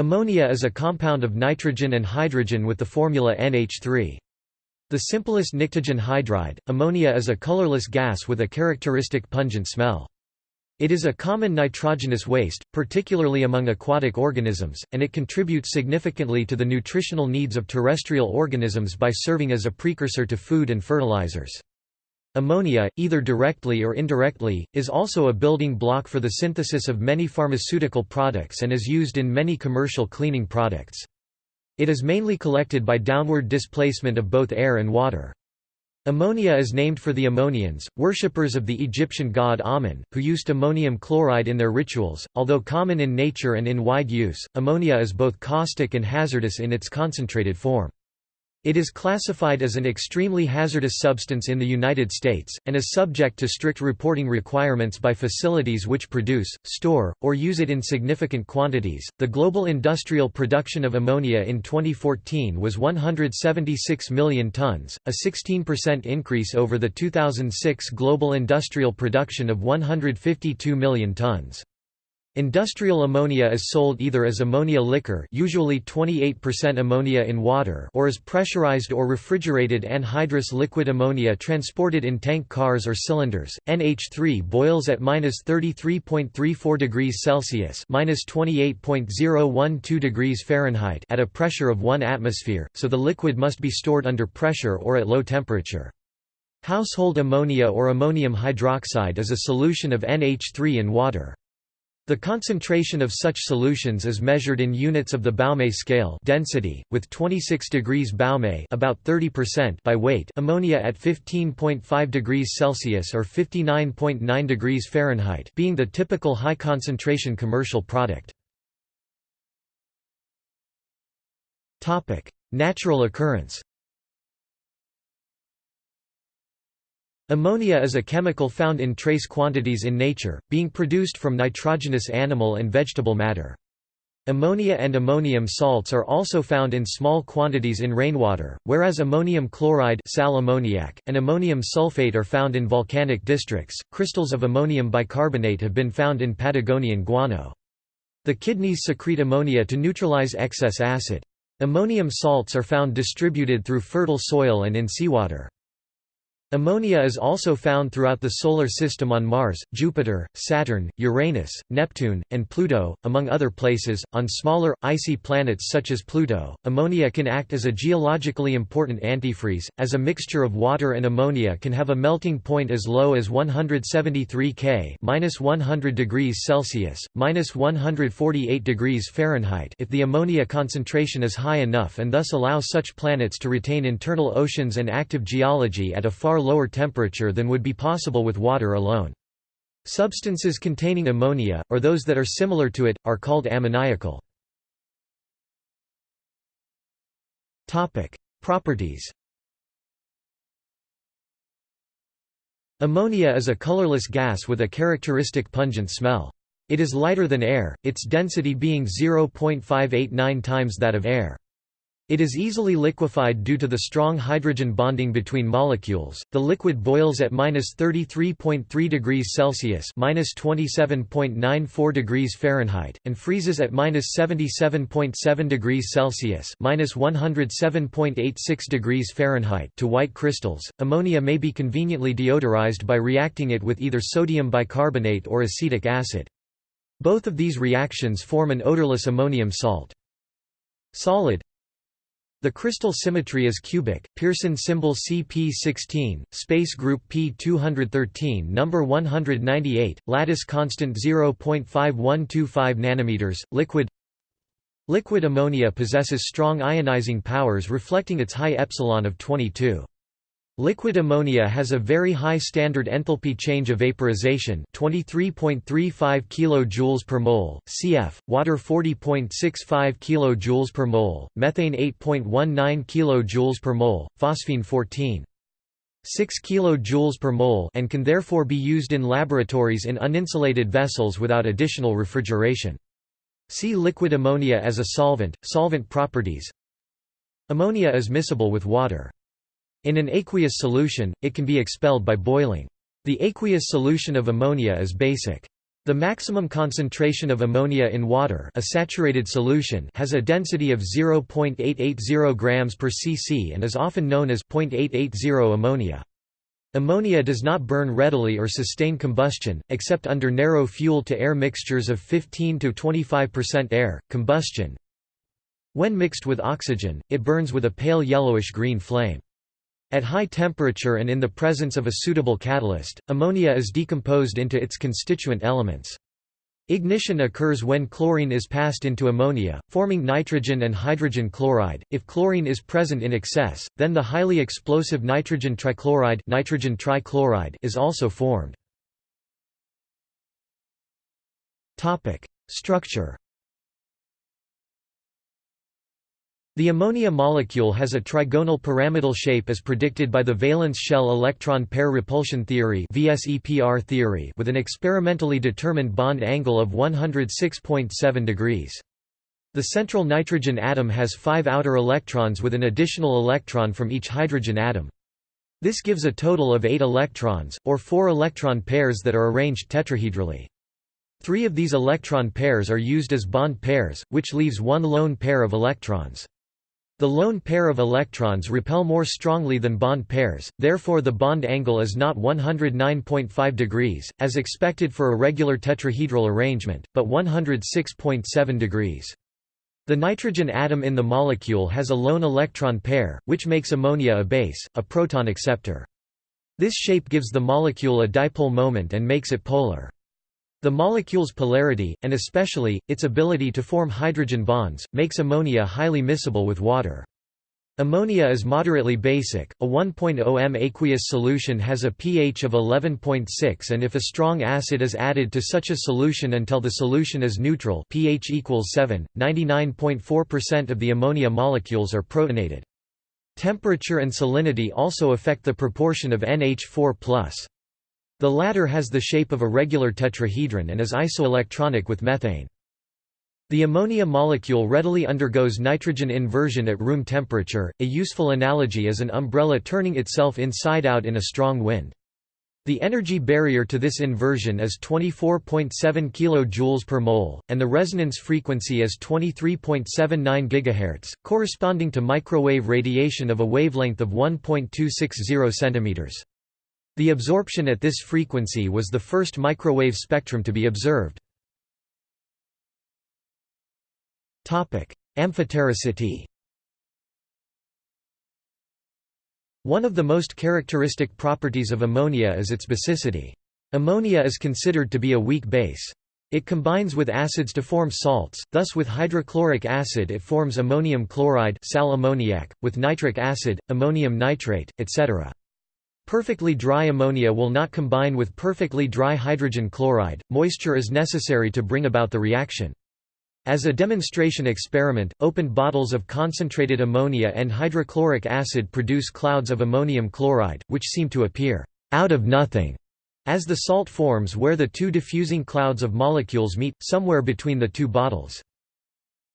Ammonia is a compound of nitrogen and hydrogen with the formula NH3. The simplest pnictogen hydride, ammonia is a colorless gas with a characteristic pungent smell. It is a common nitrogenous waste, particularly among aquatic organisms, and it contributes significantly to the nutritional needs of terrestrial organisms by serving as a precursor to food and fertilizers. Ammonia, either directly or indirectly, is also a building block for the synthesis of many pharmaceutical products and is used in many commercial cleaning products. It is mainly collected by downward displacement of both air and water. Ammonia is named for the Ammonians, worshippers of the Egyptian god Amun, who used ammonium chloride in their rituals. Although common in nature and in wide use, ammonia is both caustic and hazardous in its concentrated form. It is classified as an extremely hazardous substance in the United States, and is subject to strict reporting requirements by facilities which produce, store, or use it in significant quantities. The global industrial production of ammonia in 2014 was 176 million tons, a 16% increase over the 2006 global industrial production of 152 million tons. Industrial ammonia is sold either as ammonia liquor usually 28% ammonia in water or as pressurized or refrigerated anhydrous liquid ammonia transported in tank cars or cylinders. NH3 boils at -33.34 degrees Celsius (-28.012 degrees Fahrenheit) at a pressure of 1 atmosphere, so the liquid must be stored under pressure or at low temperature. Household ammonia or ammonium hydroxide is a solution of NH3 in water. The concentration of such solutions is measured in units of the Baume scale density, with 26 degrees Baume about 30% by weight ammonia at 15.5 degrees Celsius or 59.9 degrees Fahrenheit being the typical high concentration commercial product. Natural occurrence Ammonia is a chemical found in trace quantities in nature, being produced from nitrogenous animal and vegetable matter. Ammonia and ammonium salts are also found in small quantities in rainwater, whereas ammonium chloride sal ammoniac, and ammonium sulfate are found in volcanic districts. Crystals of ammonium bicarbonate have been found in Patagonian guano. The kidneys secrete ammonia to neutralize excess acid. Ammonium salts are found distributed through fertile soil and in seawater. Ammonia is also found throughout the Solar System on Mars, Jupiter, Saturn, Uranus, Neptune, and Pluto, among other places. On smaller, icy planets such as Pluto, ammonia can act as a geologically important antifreeze, as a mixture of water and ammonia can have a melting point as low as 173 K (-100 degrees Celsius, -148 degrees Fahrenheit) if the ammonia concentration is high enough and thus allow such planets to retain internal oceans and active geology at a far lower temperature than would be possible with water alone. Substances containing ammonia, or those that are similar to it, are called ammoniacal. Properties Ammonia is a colorless gas with a characteristic pungent smell. It is lighter than air, its density being 0.589 times that of air. It is easily liquefied due to the strong hydrogen bonding between molecules. The liquid boils at -33.3 degrees Celsius (-27.94 degrees Fahrenheit) and freezes at -77.7 degrees Celsius (-107.86 degrees Fahrenheit) to white crystals. Ammonia may be conveniently deodorized by reacting it with either sodium bicarbonate or acetic acid. Both of these reactions form an odorless ammonium salt. Solid the crystal symmetry is cubic, Pearson symbol CP16, space group P213 number 198, lattice constant 0.5125 nanometers, liquid Liquid ammonia possesses strong ionizing powers reflecting its high epsilon of 22. Liquid ammonia has a very high standard enthalpy change of vaporization 23.35 kJ per mole, cf. water 40.65 kJ per mole, methane 8.19 kJ per mole, phosphine 14. 6 kJ per mole and can therefore be used in laboratories in uninsulated vessels without additional refrigeration. See liquid ammonia as a solvent, solvent properties Ammonia is miscible with water. In an aqueous solution, it can be expelled by boiling. The aqueous solution of ammonia is basic. The maximum concentration of ammonia in water a saturated solution has a density of 0.880 grams per cc and is often known as 0.880 ammonia. Ammonia does not burn readily or sustain combustion, except under narrow fuel-to-air mixtures of 15–25% air, combustion. When mixed with oxygen, it burns with a pale yellowish-green flame. At high temperature and in the presence of a suitable catalyst, ammonia is decomposed into its constituent elements. Ignition occurs when chlorine is passed into ammonia, forming nitrogen and hydrogen chloride. If chlorine is present in excess, then the highly explosive nitrogen trichloride, nitrogen trichloride is also formed. Topic: Structure The ammonia molecule has a trigonal pyramidal shape as predicted by the valence shell electron pair repulsion theory theory with an experimentally determined bond angle of 106.7 degrees. The central nitrogen atom has five outer electrons with an additional electron from each hydrogen atom. This gives a total of eight electrons, or four electron pairs that are arranged tetrahedrally. Three of these electron pairs are used as bond pairs, which leaves one lone pair of electrons. The lone pair of electrons repel more strongly than bond pairs, therefore the bond angle is not 109.5 degrees, as expected for a regular tetrahedral arrangement, but 106.7 degrees. The nitrogen atom in the molecule has a lone electron pair, which makes ammonia a base, a proton acceptor. This shape gives the molecule a dipole moment and makes it polar. The molecule's polarity, and especially, its ability to form hydrogen bonds, makes ammonia highly miscible with water. Ammonia is moderately basic. A 1.0 m aqueous solution has a pH of 11.6 and if a strong acid is added to such a solution until the solution is neutral, pH equals 7, 99.4% of the ammonia molecules are protonated. Temperature and salinity also affect the proportion of NH4+. The latter has the shape of a regular tetrahedron and is isoelectronic with methane. The ammonia molecule readily undergoes nitrogen inversion at room temperature. A useful analogy is an umbrella turning itself inside out in a strong wind. The energy barrier to this inversion is 24.7 kJ per mole, and the resonance frequency is 23.79 GHz, corresponding to microwave radiation of a wavelength of 1.260 cm. The absorption at this frequency was the first microwave spectrum to be observed. Amphotericity One of the most characteristic properties of ammonia is its basicity. Ammonia is considered to be a weak base. It combines with acids to form salts, thus with hydrochloric acid it forms ammonium chloride sal ammoniac, with nitric acid, ammonium nitrate, etc. Perfectly dry ammonia will not combine with perfectly dry hydrogen chloride, moisture is necessary to bring about the reaction. As a demonstration experiment, opened bottles of concentrated ammonia and hydrochloric acid produce clouds of ammonium chloride, which seem to appear out of nothing as the salt forms where the two diffusing clouds of molecules meet, somewhere between the two bottles.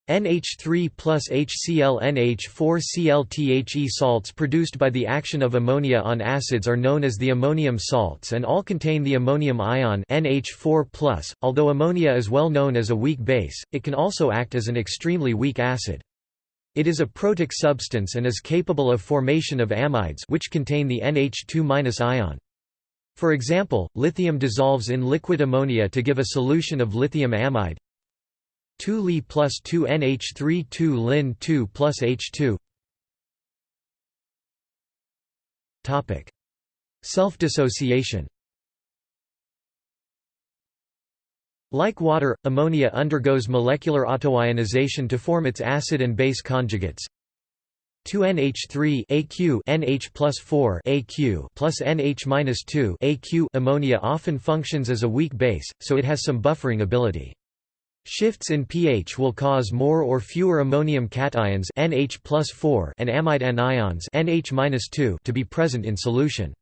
NH3 plus HCl NH4Cl THE salts produced by the action of ammonia on acids are known as the ammonium salts and all contain the ammonium ion NH4+. Although ammonia is well known as a weak base, it can also act as an extremely weak acid. It is a protic substance and is capable of formation of amides which contain the NH2- ion. For example, lithium dissolves in liquid ammonia to give a solution of lithium amide, 2 Li plus 2 NH3 2 Lin 2 plus H2 Self-dissociation Like water, ammonia undergoes molecular autoionization to form its acid and base conjugates. 2NH3 AQ NH plus 4 AQ plus NH 2 AQ ammonia often functions as a weak base, so it has some buffering ability. Shifts in pH will cause more or fewer ammonium cations NH and amide anions NH to be present in solution.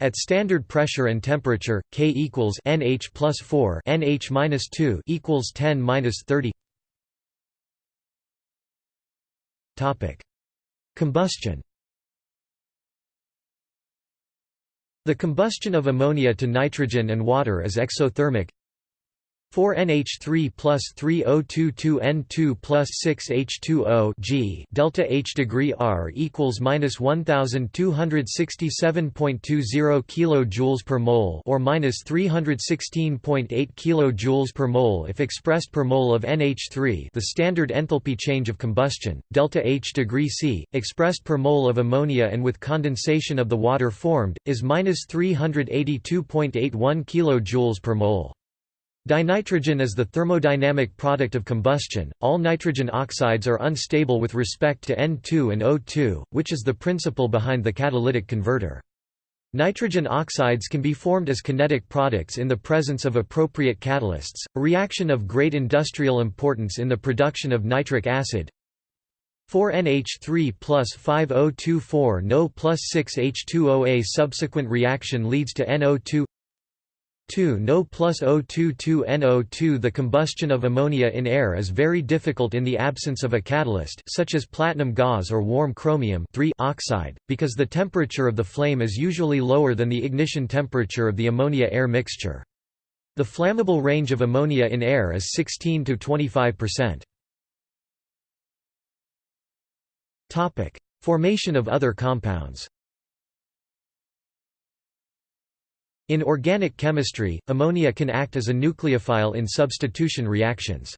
At standard pressure and temperature, K equals NH plus 4 NH minus 2 equals 10 minus 30. Topic: Combustion. The combustion of ammonia to nitrogen and water is exothermic. 4NH3 plus 3022N2 plus 6H2O G. Delta H degree R equals minus 1267.20 kilojoules per mole or minus 316.8 kilojoules per mole if expressed per mole of NH3 the standard enthalpy change of combustion. Delta H degree C expressed per mole of ammonia and with condensation of the water formed is minus 382.81 kilojoules per mole Dinitrogen is the thermodynamic product of combustion. All nitrogen oxides are unstable with respect to N2 and O2, which is the principle behind the catalytic converter. Nitrogen oxides can be formed as kinetic products in the presence of appropriate catalysts, a reaction of great industrial importance in the production of nitric acid 4NH3 plus 5024 NO plus 6H2OA subsequent reaction leads to NO2 2 No plus O22 NO2 The combustion of ammonia in air is very difficult in the absence of a catalyst such as platinum gauze or warm chromium oxide, because the temperature of the flame is usually lower than the ignition temperature of the ammonia-air mixture. The flammable range of ammonia in air is 16 to 25%. Formation of other compounds In organic chemistry, ammonia can act as a nucleophile in substitution reactions.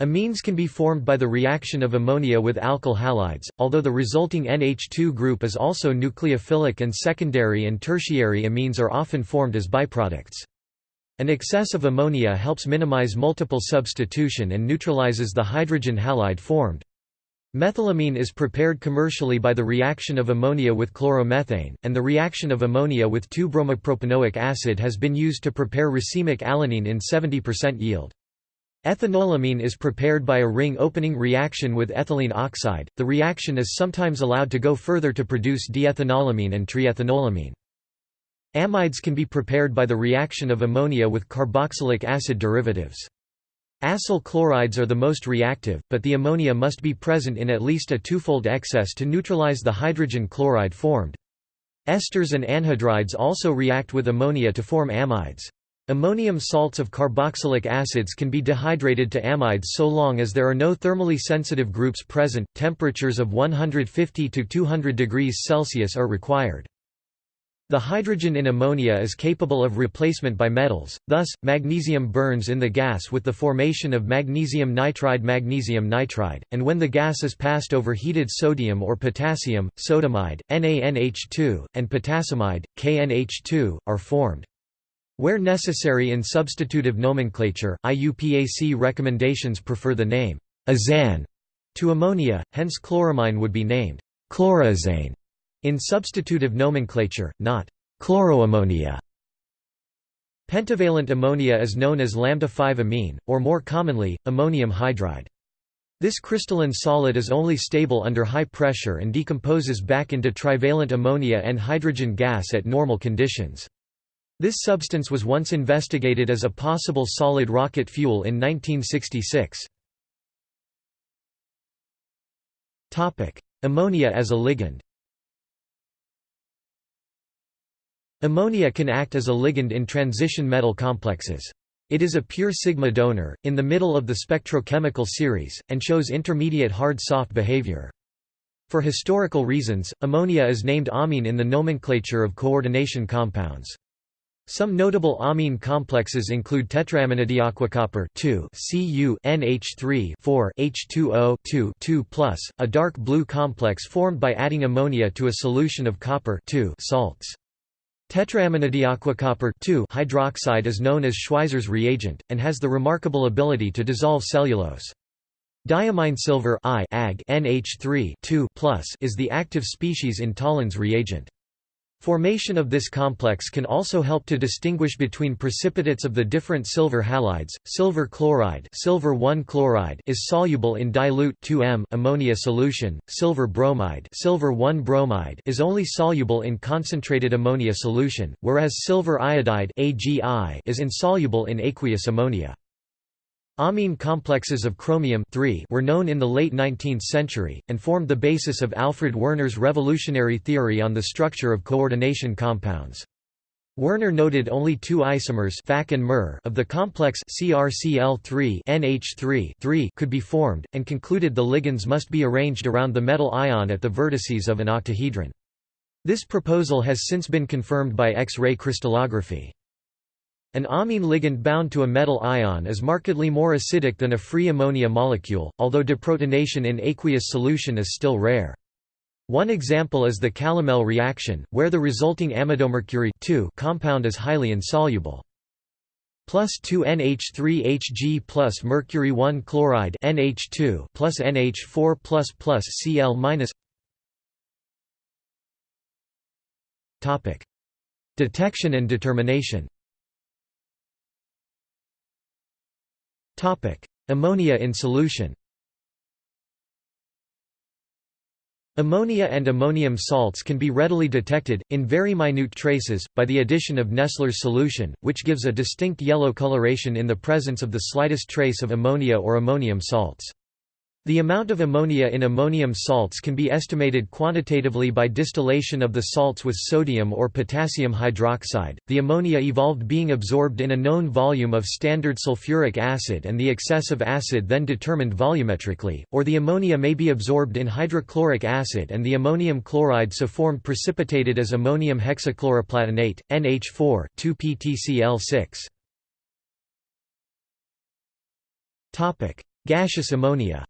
Amines can be formed by the reaction of ammonia with alkyl halides, although the resulting NH2 group is also nucleophilic and secondary and tertiary amines are often formed as byproducts. An excess of ammonia helps minimize multiple substitution and neutralizes the hydrogen halide formed. Methylamine is prepared commercially by the reaction of ammonia with chloromethane, and the reaction of ammonia with 2-bromopropanoic acid has been used to prepare racemic alanine in 70% yield. Ethanolamine is prepared by a ring-opening reaction with ethylene oxide. The reaction is sometimes allowed to go further to produce diethanolamine and triethanolamine. Amides can be prepared by the reaction of ammonia with carboxylic acid derivatives. Acyl chlorides are the most reactive, but the ammonia must be present in at least a twofold excess to neutralize the hydrogen chloride formed. Esters and anhydrides also react with ammonia to form amides. Ammonium salts of carboxylic acids can be dehydrated to amides so long as there are no thermally sensitive groups present. Temperatures of 150 to 200 degrees Celsius are required. The hydrogen in ammonia is capable of replacement by metals, thus, magnesium burns in the gas with the formation of magnesium nitride magnesium nitride, and when the gas is passed over heated sodium or potassium, sodamide, NaNH2, and potassamide, KNH2, are formed. Where necessary in substitutive nomenclature, IUPAC recommendations prefer the name azane to ammonia, hence chloramine would be named chloroazane in substitutive nomenclature, not chloroammonia. Pentavalent ammonia is known as lambda-5 amine, or more commonly, ammonium hydride. This crystalline solid is only stable under high pressure and decomposes back into trivalent ammonia and hydrogen gas at normal conditions. This substance was once investigated as a possible solid rocket fuel in 1966. Ammonia as a ligand Ammonia can act as a ligand in transition metal complexes. It is a pure sigma donor, in the middle of the spectrochemical series, and shows intermediate hard-soft behavior. For historical reasons, ammonia is named amine in the nomenclature of coordination compounds. Some notable amine complexes include tetraaminodiaquicopper 2 Cu NH3 4 H2O 2 2 a dark blue complex formed by adding ammonia to a solution of copper 2 salts. Tetraaminodiaquicopper hydroxide is known as Schweizer's reagent, and has the remarkable ability to dissolve cellulose. Diamine silver I Ag NH3 is the active species in Tollens reagent. Formation of this complex can also help to distinguish between precipitates of the different silver halides. Silver chloride, silver 1 chloride is soluble in dilute 2M ammonia solution. Silver bromide, silver 1 bromide is only soluble in concentrated ammonia solution, whereas silver iodide AgI is insoluble in aqueous ammonia. Amine complexes of chromium were known in the late 19th century, and formed the basis of Alfred Werner's revolutionary theory on the structure of coordination compounds. Werner noted only two isomers and of the complex CrCl3 NH3 could be formed, and concluded the ligands must be arranged around the metal ion at the vertices of an octahedron. This proposal has since been confirmed by X-ray crystallography. An amine ligand bound to a metal ion is markedly more acidic than a free ammonia molecule, although deprotonation in aqueous solution is still rare. One example is the Calomel reaction, where the resulting amidomercury compound is highly insoluble. Plus 2 NH3Hg plus mercury 1 chloride NH2 plus NH4 plus plus Cl minus. Detection and determination. Ammonia in solution. Ammonia and ammonium salts can be readily detected, in very minute traces, by the addition of Nessler's solution, which gives a distinct yellow coloration in the presence of the slightest trace of ammonia or ammonium salts. The amount of ammonia in ammonium salts can be estimated quantitatively by distillation of the salts with sodium or potassium hydroxide. The ammonia evolved being absorbed in a known volume of standard sulfuric acid and the excess of acid then determined volumetrically, or the ammonia may be absorbed in hydrochloric acid and the ammonium chloride so formed precipitated as ammonium hexachloroplatinate, NH4, 2-PtCl6. Topic: Gaseous ammonia.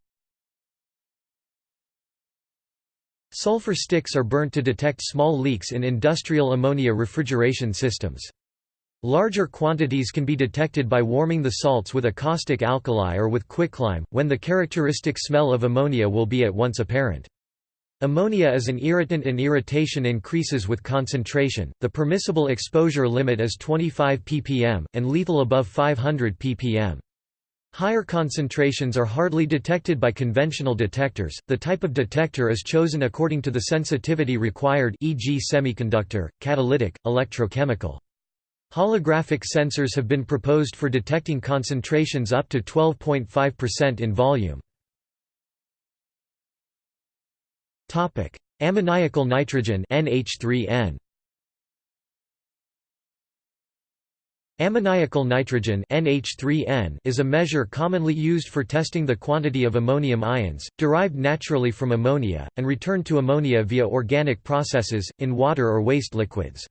Sulfur sticks are burnt to detect small leaks in industrial ammonia refrigeration systems. Larger quantities can be detected by warming the salts with a caustic alkali or with quicklime, when the characteristic smell of ammonia will be at once apparent. Ammonia is an irritant and irritation increases with concentration. The permissible exposure limit is 25 ppm, and lethal above 500 ppm. Higher concentrations are hardly detected by conventional detectors. The type of detector is chosen according to the sensitivity required e.g. semiconductor, catalytic, electrochemical. Holographic sensors have been proposed for detecting concentrations up to 12.5% in volume. Topic: Ammoniacal nitrogen NH3N. Ammoniacal nitrogen NH3N is a measure commonly used for testing the quantity of ammonium ions, derived naturally from ammonia, and returned to ammonia via organic processes, in water or waste liquids.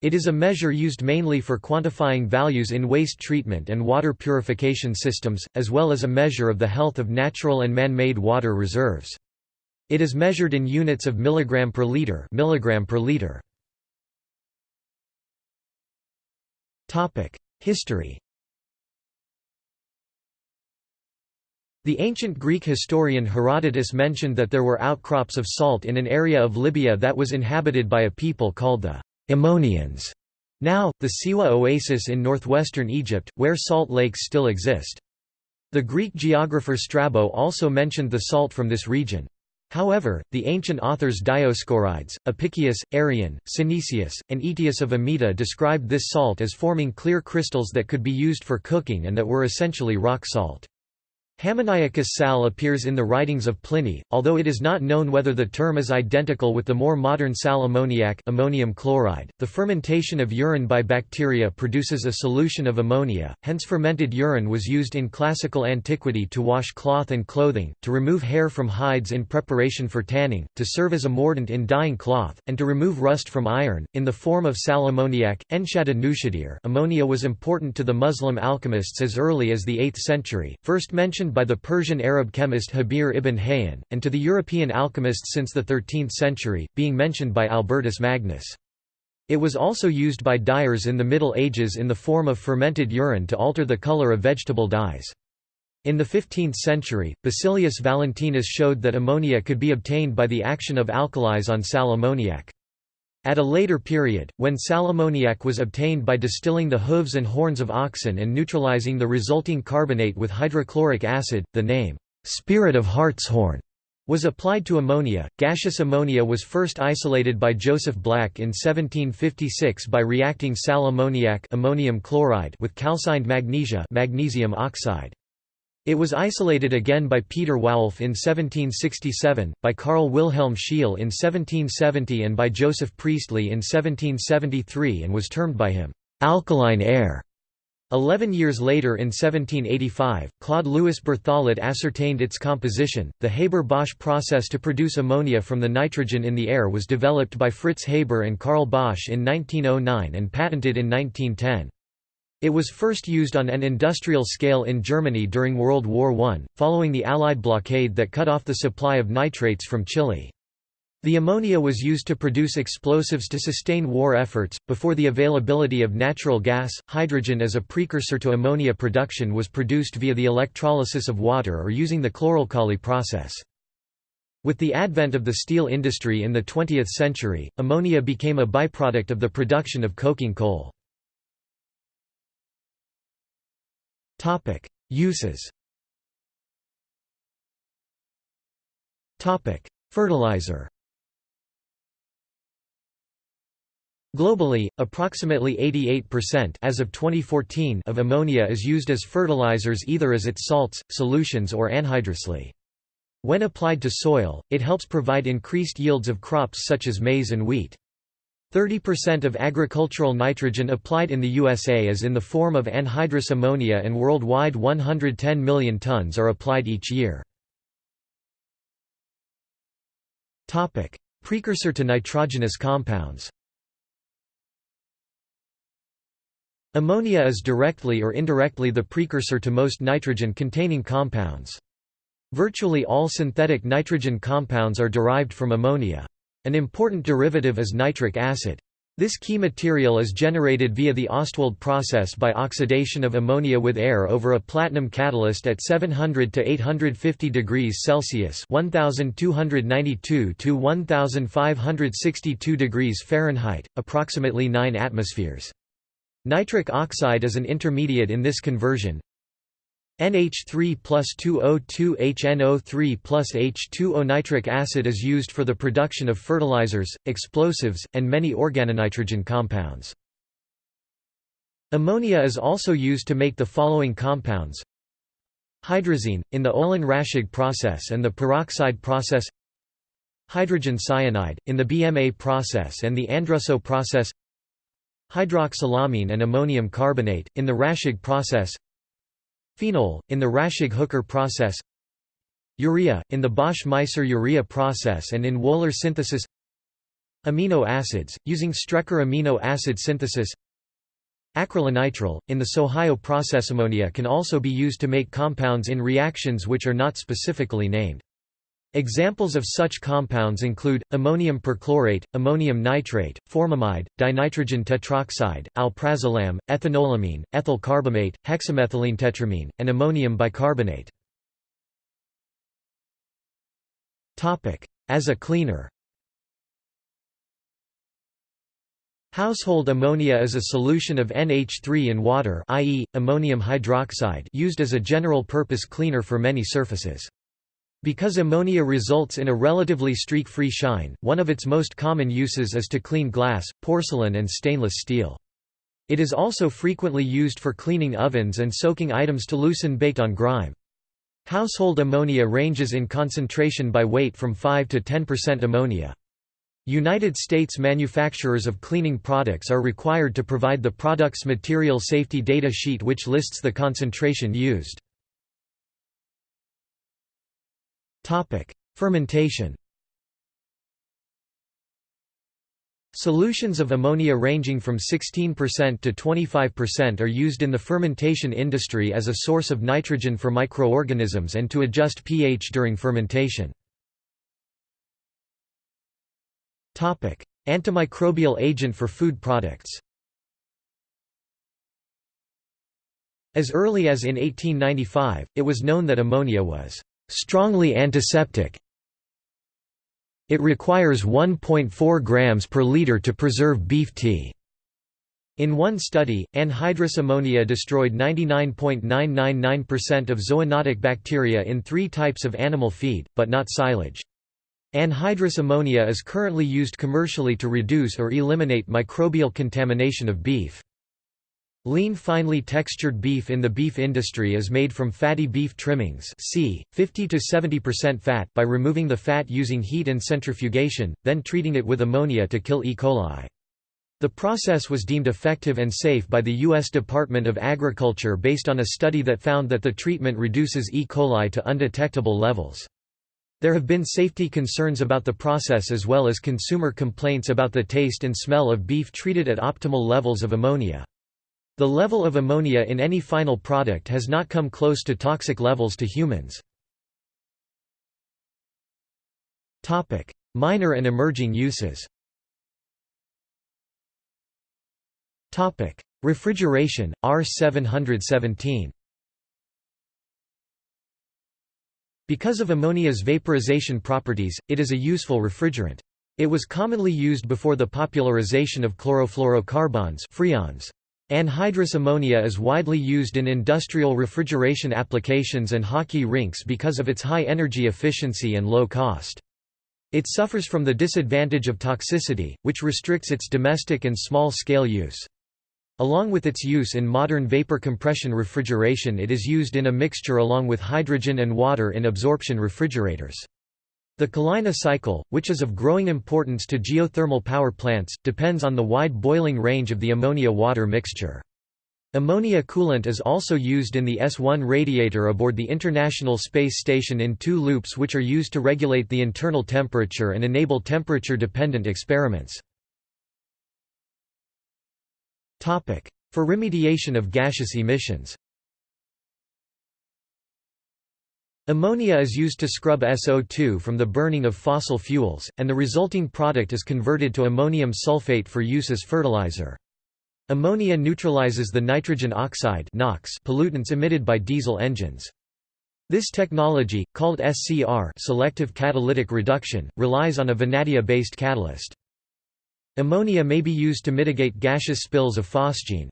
It is a measure used mainly for quantifying values in waste treatment and water purification systems, as well as a measure of the health of natural and man-made water reserves. It is measured in units of milligram per liter, milligram per liter. History The ancient Greek historian Herodotus mentioned that there were outcrops of salt in an area of Libya that was inhabited by a people called the Ammonians. Now, the Siwa oasis in northwestern Egypt, where salt lakes still exist. The Greek geographer Strabo also mentioned the salt from this region. However, the ancient authors Dioscorides, Apicius, Arrian, Synesius, and Aetius of Amida described this salt as forming clear crystals that could be used for cooking and that were essentially rock salt. Hammoniacus sal appears in the writings of Pliny, although it is not known whether the term is identical with the more modern sal ammoniac ammonium chloride. The fermentation of urine by bacteria produces a solution of ammonia, hence fermented urine was used in classical antiquity to wash cloth and clothing, to remove hair from hides in preparation for tanning, to serve as a mordant in dyeing cloth, and to remove rust from iron, in the form of sal ammoniac. Enshada Nushadir ammonia was important to the Muslim alchemists as early as the 8th century, first mentioned by the Persian Arab chemist Jabir ibn Hayyan, and to the European alchemists since the 13th century, being mentioned by Albertus Magnus. It was also used by dyers in the Middle Ages in the form of fermented urine to alter the color of vegetable dyes. In the 15th century, Basilius Valentinus showed that ammonia could be obtained by the action of alkalis on sal ammoniac. At a later period, when sal ammoniac was obtained by distilling the hooves and horns of oxen and neutralizing the resulting carbonate with hydrochloric acid, the name, spirit of hartshorn, was applied to ammonia. Gaseous ammonia was first isolated by Joseph Black in 1756 by reacting sal ammoniac ammonium chloride with calcined magnesia magnesium oxide. It was isolated again by Peter Woulfe in 1767, by Carl Wilhelm Scheele in 1770 and by Joseph Priestley in 1773 and was termed by him, "'alkaline air'". Eleven years later in 1785, Claude Louis Berthollet ascertained its composition. The Haber-Bosch process to produce ammonia from the nitrogen in the air was developed by Fritz Haber and Carl Bosch in 1909 and patented in 1910. It was first used on an industrial scale in Germany during World War I, following the Allied blockade that cut off the supply of nitrates from Chile. The ammonia was used to produce explosives to sustain war efforts. Before the availability of natural gas, hydrogen as a precursor to ammonia production was produced via the electrolysis of water or using the chloralkali process. With the advent of the steel industry in the 20th century, ammonia became a byproduct of the production of coking coal. Topic: Uses. Topic: Fertilizer. Globally, approximately 88% as of 2014 of ammonia is used as fertilizers either as its salts, solutions or anhydrously. When applied to soil, it helps provide increased yields of crops such as maize and wheat. 30% of agricultural nitrogen applied in the USA is in the form of anhydrous ammonia and worldwide 110 million tons are applied each year. Precursor to nitrogenous compounds Ammonia is directly or indirectly the precursor to most nitrogen-containing compounds. Virtually all synthetic nitrogen compounds are derived from ammonia. An important derivative is nitric acid. This key material is generated via the Ostwald process by oxidation of ammonia with air over a platinum catalyst at 700 to 850 degrees Celsius (1292 to 1562 degrees Fahrenheit), approximately 9 atmospheres. Nitric oxide is an intermediate in this conversion, NH3 plus 2O2HNO3 plus H2O nitric acid is used for the production of fertilizers, explosives, and many organonitrogen compounds. Ammonia is also used to make the following compounds. Hydrazine, in the Olin-Raschig process and the peroxide process. Hydrogen cyanide, in the BMA process and the Andrussow process. Hydroxylamine and ammonium carbonate, in the Raschig process Phenol, in the Raschig-Hooker process Urea, in the Bosch-Meiser urea process and in Wohler synthesis Amino acids, using Strecker amino acid synthesis Acrylonitrile, in the Sohio process ammonia can also be used to make compounds in reactions which are not specifically named. Examples of such compounds include, ammonium perchlorate, ammonium nitrate, formamide, dinitrogen tetroxide, alprazolam, ethanolamine, ethyl carbamate, hexamethylene tetramine, and ammonium bicarbonate. As a cleaner Household ammonia is a solution of NH3 in water i.e., ammonium hydroxide used as a general-purpose cleaner for many surfaces. Because ammonia results in a relatively streak-free shine, one of its most common uses is to clean glass, porcelain and stainless steel. It is also frequently used for cleaning ovens and soaking items to loosen baked-on grime. Household ammonia ranges in concentration by weight from 5 to 10% ammonia. United States manufacturers of cleaning products are required to provide the product's material safety data sheet which lists the concentration used. Topic: Fermentation. Solutions of ammonia ranging from 16% to 25% are used in the fermentation industry as a source of nitrogen for microorganisms and to adjust pH during fermentation. Topic: Antimicrobial agent for food products. As early as in 1895, it was known that ammonia was strongly antiseptic. It requires 1.4 grams per liter to preserve beef tea. In one study, anhydrous ammonia destroyed 99.999% of zoonotic bacteria in three types of animal feed, but not silage. Anhydrous ammonia is currently used commercially to reduce or eliminate microbial contamination of beef. Lean finely textured beef in the beef industry is made from fatty beef trimmings c. 50–70% fat by removing the fat using heat and centrifugation, then treating it with ammonia to kill E. coli. The process was deemed effective and safe by the U.S. Department of Agriculture based on a study that found that the treatment reduces E. coli to undetectable levels. There have been safety concerns about the process as well as consumer complaints about the taste and smell of beef treated at optimal levels of ammonia. The level of ammonia in any final product has not come close to toxic levels to humans. Minor and emerging uses Refrigeration, R717 Because of ammonia's vaporization properties, it is a useful refrigerant. It was commonly used before the popularization of chlorofluorocarbons freons. Anhydrous ammonia is widely used in industrial refrigeration applications and hockey rinks because of its high energy efficiency and low cost. It suffers from the disadvantage of toxicity, which restricts its domestic and small-scale use. Along with its use in modern vapor compression refrigeration it is used in a mixture along with hydrogen and water in absorption refrigerators. The Kalina cycle, which is of growing importance to geothermal power plants, depends on the wide boiling range of the ammonia-water mixture. Ammonia coolant is also used in the S-1 radiator aboard the International Space Station in two loops which are used to regulate the internal temperature and enable temperature-dependent experiments. For remediation of gaseous emissions Ammonia is used to scrub SO2 from the burning of fossil fuels, and the resulting product is converted to ammonium sulfate for use as fertilizer. Ammonia neutralizes the nitrogen oxide NOx pollutants emitted by diesel engines. This technology, called SCR selective catalytic reduction, relies on a vanadia-based catalyst. Ammonia may be used to mitigate gaseous spills of phosgene.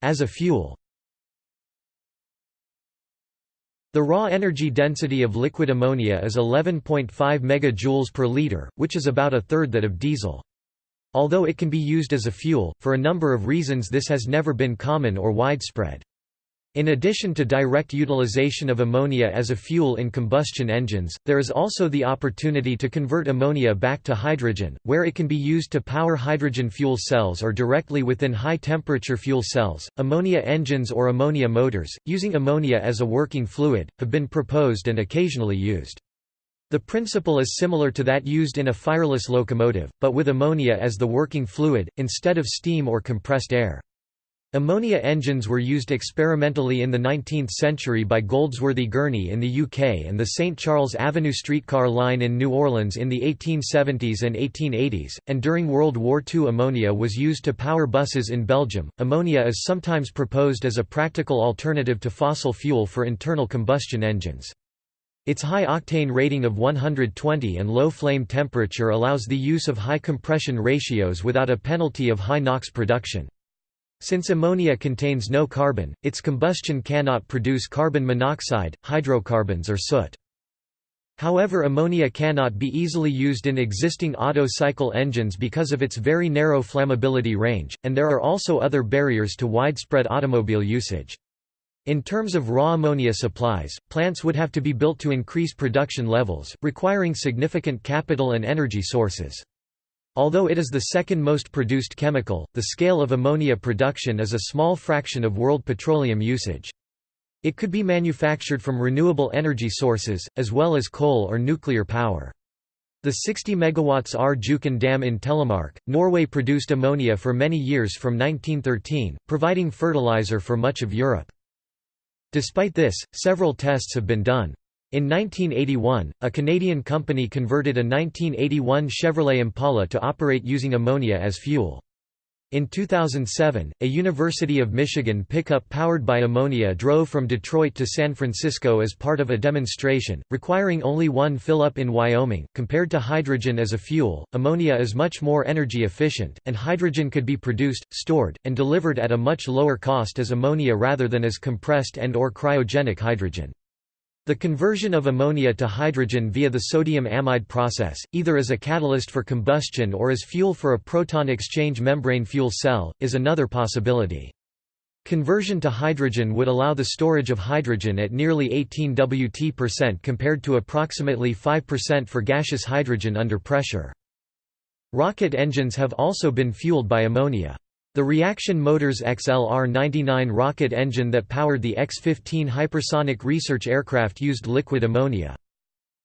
As a fuel The raw energy density of liquid ammonia is 11.5 MJ per liter, which is about a third that of diesel. Although it can be used as a fuel, for a number of reasons this has never been common or widespread. In addition to direct utilization of ammonia as a fuel in combustion engines, there is also the opportunity to convert ammonia back to hydrogen, where it can be used to power hydrogen fuel cells or directly within high-temperature fuel cells. Ammonia engines or ammonia motors, using ammonia as a working fluid, have been proposed and occasionally used. The principle is similar to that used in a fireless locomotive, but with ammonia as the working fluid, instead of steam or compressed air. Ammonia engines were used experimentally in the 19th century by Goldsworthy Gurney in the UK and the St Charles Avenue streetcar line in New Orleans in the 1870s and 1880s, and during World War II ammonia was used to power buses in Belgium. Ammonia is sometimes proposed as a practical alternative to fossil fuel for internal combustion engines. Its high octane rating of 120 and low flame temperature allows the use of high compression ratios without a penalty of high NOx production. Since ammonia contains no carbon, its combustion cannot produce carbon monoxide, hydrocarbons or soot. However ammonia cannot be easily used in existing Otto cycle engines because of its very narrow flammability range, and there are also other barriers to widespread automobile usage. In terms of raw ammonia supplies, plants would have to be built to increase production levels, requiring significant capital and energy sources. Although it is the second most produced chemical, the scale of ammonia production is a small fraction of world petroleum usage. It could be manufactured from renewable energy sources, as well as coal or nuclear power. The 60 MW Rjukan Dam in Telemark, Norway produced ammonia for many years from 1913, providing fertilizer for much of Europe. Despite this, several tests have been done. In 1981, a Canadian company converted a 1981 Chevrolet Impala to operate using ammonia as fuel. In 2007, a University of Michigan pickup powered by ammonia drove from Detroit to San Francisco as part of a demonstration, requiring only one fill-up in Wyoming. Compared to hydrogen as a fuel, ammonia is much more energy efficient, and hydrogen could be produced, stored, and delivered at a much lower cost as ammonia rather than as compressed and or cryogenic hydrogen. The conversion of ammonia to hydrogen via the sodium amide process, either as a catalyst for combustion or as fuel for a proton exchange membrane fuel cell, is another possibility. Conversion to hydrogen would allow the storage of hydrogen at nearly 18 Wt percent compared to approximately 5% for gaseous hydrogen under pressure. Rocket engines have also been fueled by ammonia. The Reaction Motors XLR-99 rocket engine that powered the X-15 hypersonic research aircraft used liquid ammonia.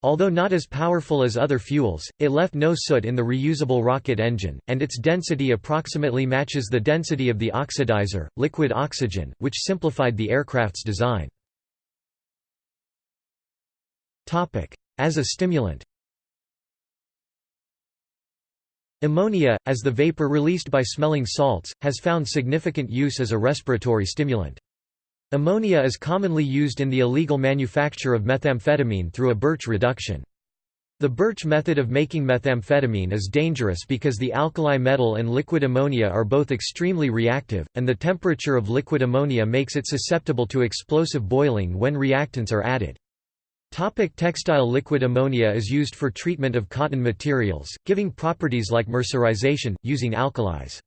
Although not as powerful as other fuels, it left no soot in the reusable rocket engine, and its density approximately matches the density of the oxidizer, liquid oxygen, which simplified the aircraft's design. As a stimulant Ammonia, as the vapor released by smelling salts, has found significant use as a respiratory stimulant. Ammonia is commonly used in the illegal manufacture of methamphetamine through a Birch reduction. The Birch method of making methamphetamine is dangerous because the alkali metal and liquid ammonia are both extremely reactive, and the temperature of liquid ammonia makes it susceptible to explosive boiling when reactants are added. Topic textile Liquid ammonia is used for treatment of cotton materials, giving properties like mercerization, using alkalis.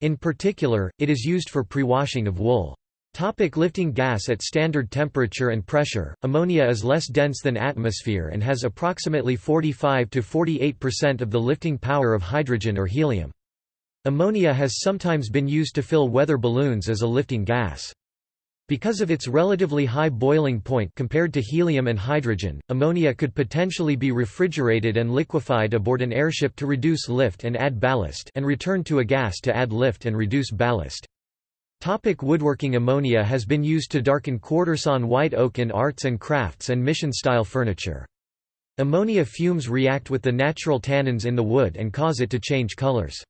In particular, it is used for pre-washing of wool. Topic lifting gas At standard temperature and pressure, ammonia is less dense than atmosphere and has approximately 45–48% of the lifting power of hydrogen or helium. Ammonia has sometimes been used to fill weather balloons as a lifting gas. Because of its relatively high boiling point compared to helium and hydrogen, ammonia could potentially be refrigerated and liquefied aboard an airship to reduce lift and add ballast and returned to a gas to add lift and reduce ballast. Topic woodworking Ammonia has been used to darken quartersawn white oak in arts and crafts and mission-style furniture. Ammonia fumes react with the natural tannins in the wood and cause it to change colors.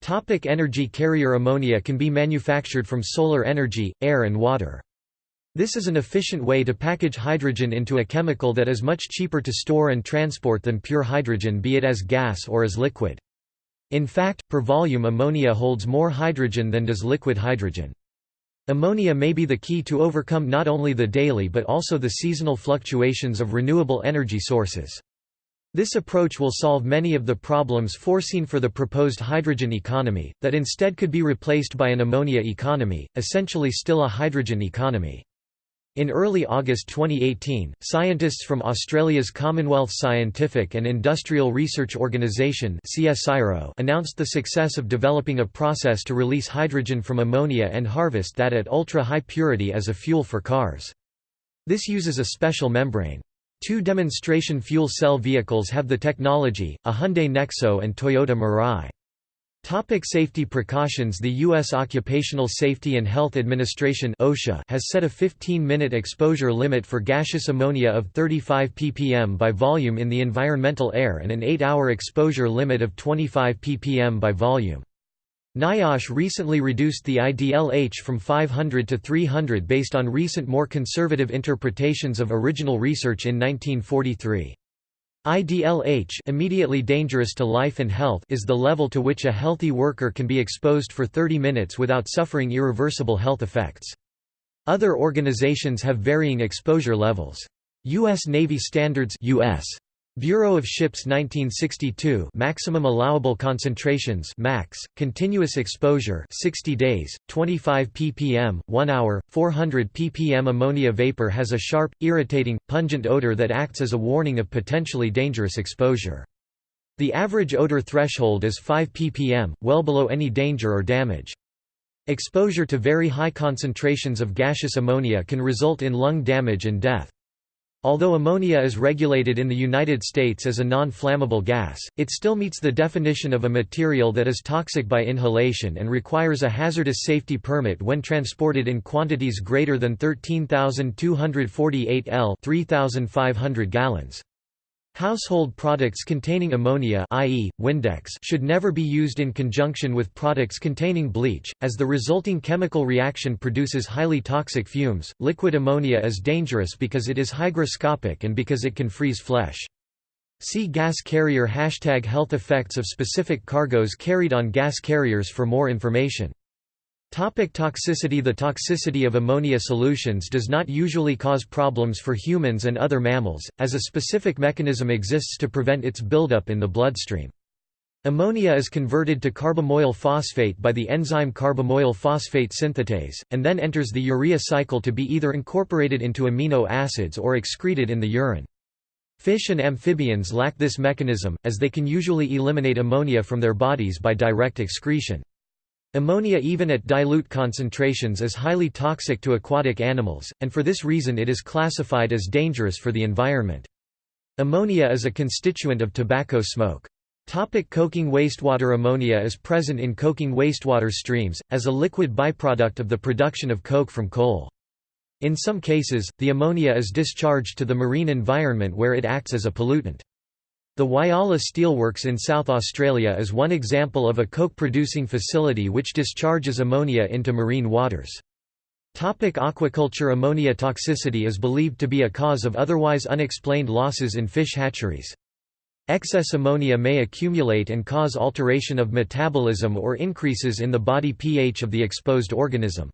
Topic energy carrier Ammonia can be manufactured from solar energy, air and water. This is an efficient way to package hydrogen into a chemical that is much cheaper to store and transport than pure hydrogen be it as gas or as liquid. In fact, per volume ammonia holds more hydrogen than does liquid hydrogen. Ammonia may be the key to overcome not only the daily but also the seasonal fluctuations of renewable energy sources. This approach will solve many of the problems foreseen for the proposed hydrogen economy, that instead could be replaced by an ammonia economy, essentially still a hydrogen economy. In early August 2018, scientists from Australia's Commonwealth Scientific and Industrial Research Organisation announced the success of developing a process to release hydrogen from ammonia and harvest that at ultra-high purity as a fuel for cars. This uses a special membrane. Two demonstration fuel cell vehicles have the technology, a Hyundai Nexo and Toyota Mirai. Topic safety precautions The U.S. Occupational Safety and Health Administration OSHA has set a 15-minute exposure limit for gaseous ammonia of 35 ppm by volume in the environmental air and an 8-hour exposure limit of 25 ppm by volume. NIOSH recently reduced the IDLH from 500 to 300 based on recent more conservative interpretations of original research in 1943. IDLH immediately dangerous to life and health is the level to which a healthy worker can be exposed for 30 minutes without suffering irreversible health effects. Other organizations have varying exposure levels. U.S. Navy Standards US Bureau of Ships 1962 maximum allowable concentrations max continuous exposure 60 days 25 ppm 1 hour 400 ppm. Ammonia vapor has a sharp irritating pungent odor that acts as a warning of potentially dangerous exposure. The average odor threshold is 5 ppm well below any danger or damage. Exposure to very high concentrations of gaseous ammonia can result in lung damage and death Although ammonia is regulated in the United States as a non-flammable gas, it still meets the definition of a material that is toxic by inhalation and requires a hazardous safety permit when transported in quantities greater than 13,248 L 3,500 gallons. Household products containing ammonia i.e., Windex should never be used in conjunction with products containing bleach, as the resulting chemical reaction produces highly toxic fumes. Liquid ammonia is dangerous because it is hygroscopic and because it can freeze flesh. See gas carrier hashtag health effects of specific cargoes carried on gas carriers for more information. Topic toxicity The toxicity of ammonia solutions does not usually cause problems for humans and other mammals, as a specific mechanism exists to prevent its buildup in the bloodstream. Ammonia is converted to carbamoyl phosphate by the enzyme carbamoyl phosphate synthetase, and then enters the urea cycle to be either incorporated into amino acids or excreted in the urine. Fish and amphibians lack this mechanism, as they can usually eliminate ammonia from their bodies by direct excretion. Ammonia even at dilute concentrations is highly toxic to aquatic animals, and for this reason it is classified as dangerous for the environment. Ammonia is a constituent of tobacco smoke. Topic coking wastewater Ammonia is present in coking wastewater streams, as a liquid byproduct of the production of coke from coal. In some cases, the ammonia is discharged to the marine environment where it acts as a pollutant. The Whyalla Steelworks in South Australia is one example of a coke-producing facility which discharges ammonia into marine waters. Topic aquaculture Ammonia toxicity is believed to be a cause of otherwise unexplained losses in fish hatcheries. Excess ammonia may accumulate and cause alteration of metabolism or increases in the body pH of the exposed organism.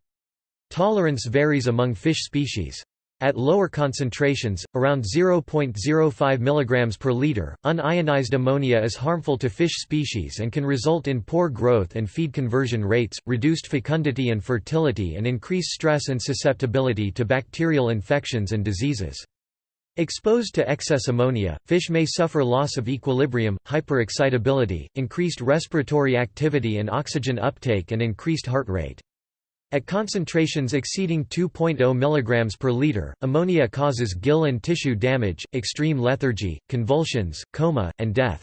Tolerance varies among fish species. At lower concentrations, around 0.05 mg per liter, unionized ammonia is harmful to fish species and can result in poor growth and feed conversion rates, reduced fecundity and fertility and increase stress and susceptibility to bacterial infections and diseases. Exposed to excess ammonia, fish may suffer loss of equilibrium, hyperexcitability, increased respiratory activity and oxygen uptake and increased heart rate. At concentrations exceeding 2.0 mg per liter, ammonia causes gill and tissue damage, extreme lethargy, convulsions, coma, and death.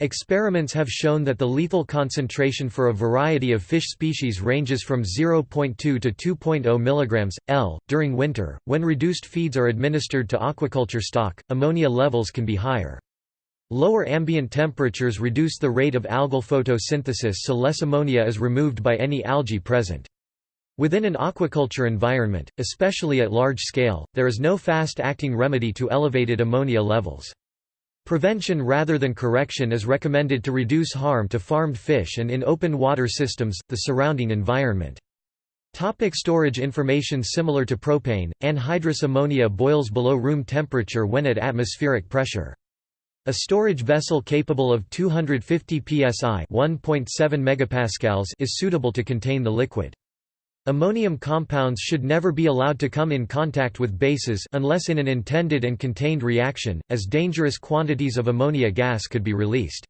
Experiments have shown that the lethal concentration for a variety of fish species ranges from 0.2 to 2.0 mg, L. During winter, when reduced feeds are administered to aquaculture stock, ammonia levels can be higher. Lower ambient temperatures reduce the rate of algal photosynthesis so less ammonia is removed by any algae present. Within an aquaculture environment, especially at large scale, there is no fast-acting remedy to elevated ammonia levels. Prevention rather than correction is recommended to reduce harm to farmed fish and in open water systems, the surrounding environment. Topic storage information Similar to propane, anhydrous ammonia boils below room temperature when at atmospheric pressure. A storage vessel capable of 250 psi 1.7 megapascals is suitable to contain the liquid. Ammonium compounds should never be allowed to come in contact with bases unless in an intended and contained reaction, as dangerous quantities of ammonia gas could be released.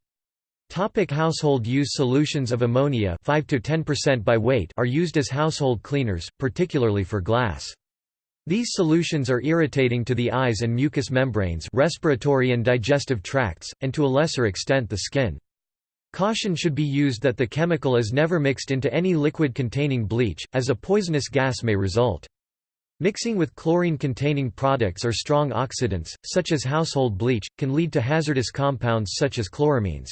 Topic household use Solutions of ammonia 5 to 10% by weight are used as household cleaners, particularly for glass. These solutions are irritating to the eyes and mucous membranes respiratory and digestive tracts, and to a lesser extent the skin. Caution should be used that the chemical is never mixed into any liquid containing bleach, as a poisonous gas may result. Mixing with chlorine-containing products or strong oxidants, such as household bleach, can lead to hazardous compounds such as chloramines.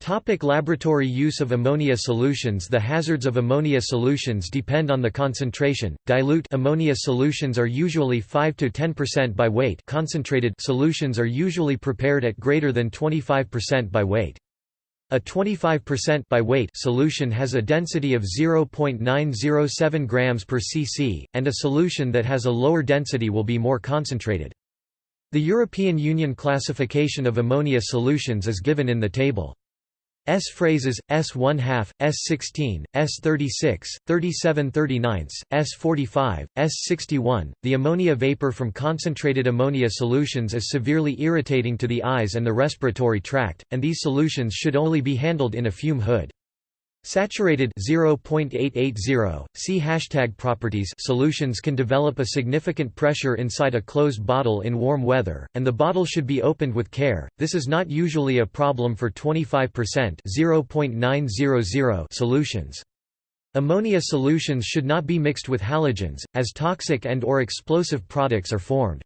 Topic laboratory use of ammonia solutions The hazards of ammonia solutions depend on the concentration. Dilute ammonia solutions are usually 5 to 10% by weight. Concentrated solutions are usually prepared at greater than 25% by weight. A 25% by weight solution has a density of 0.907 grams per cc, and a solution that has a lower density will be more concentrated. The European Union classification of ammonia solutions is given in the table. S phrases, S 1 half, S 16, S 36, 37 39, S 45, S 61. The ammonia vapor from concentrated ammonia solutions is severely irritating to the eyes and the respiratory tract, and these solutions should only be handled in a fume hood. Saturated 0.880, see hashtag properties solutions can develop a significant pressure inside a closed bottle in warm weather, and the bottle should be opened with care. This is not usually a problem for 25% 0.900 solutions. Ammonia solutions should not be mixed with halogens, as toxic and or explosive products are formed.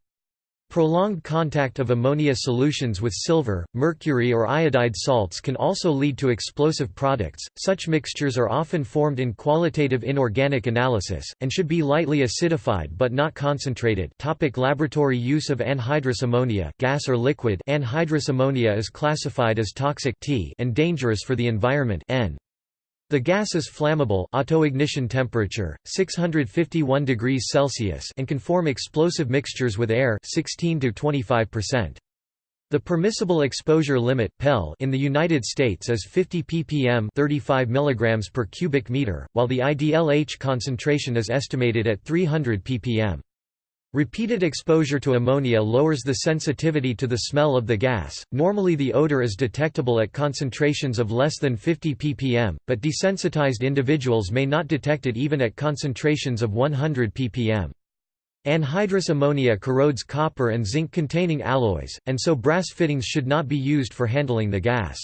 Prolonged contact of ammonia solutions with silver, mercury or iodide salts can also lead to explosive products. Such mixtures are often formed in qualitative inorganic analysis, and should be lightly acidified but not concentrated. Topic laboratory use of anhydrous ammonia gas or liquid Anhydrous ammonia is classified as toxic T and dangerous for the environment N. The gas is flammable autoignition temperature 651 degrees Celsius and can form explosive mixtures with air 16 to 25%. The permissible exposure limit (PEL) in the United States is 50 ppm, 35 mg per cubic meter, while the IDLH concentration is estimated at 300 ppm. Repeated exposure to ammonia lowers the sensitivity to the smell of the gas. Normally the odor is detectable at concentrations of less than 50 ppm, but desensitized individuals may not detect it even at concentrations of 100 ppm. Anhydrous ammonia corrodes copper and zinc-containing alloys, and so brass fittings should not be used for handling the gas.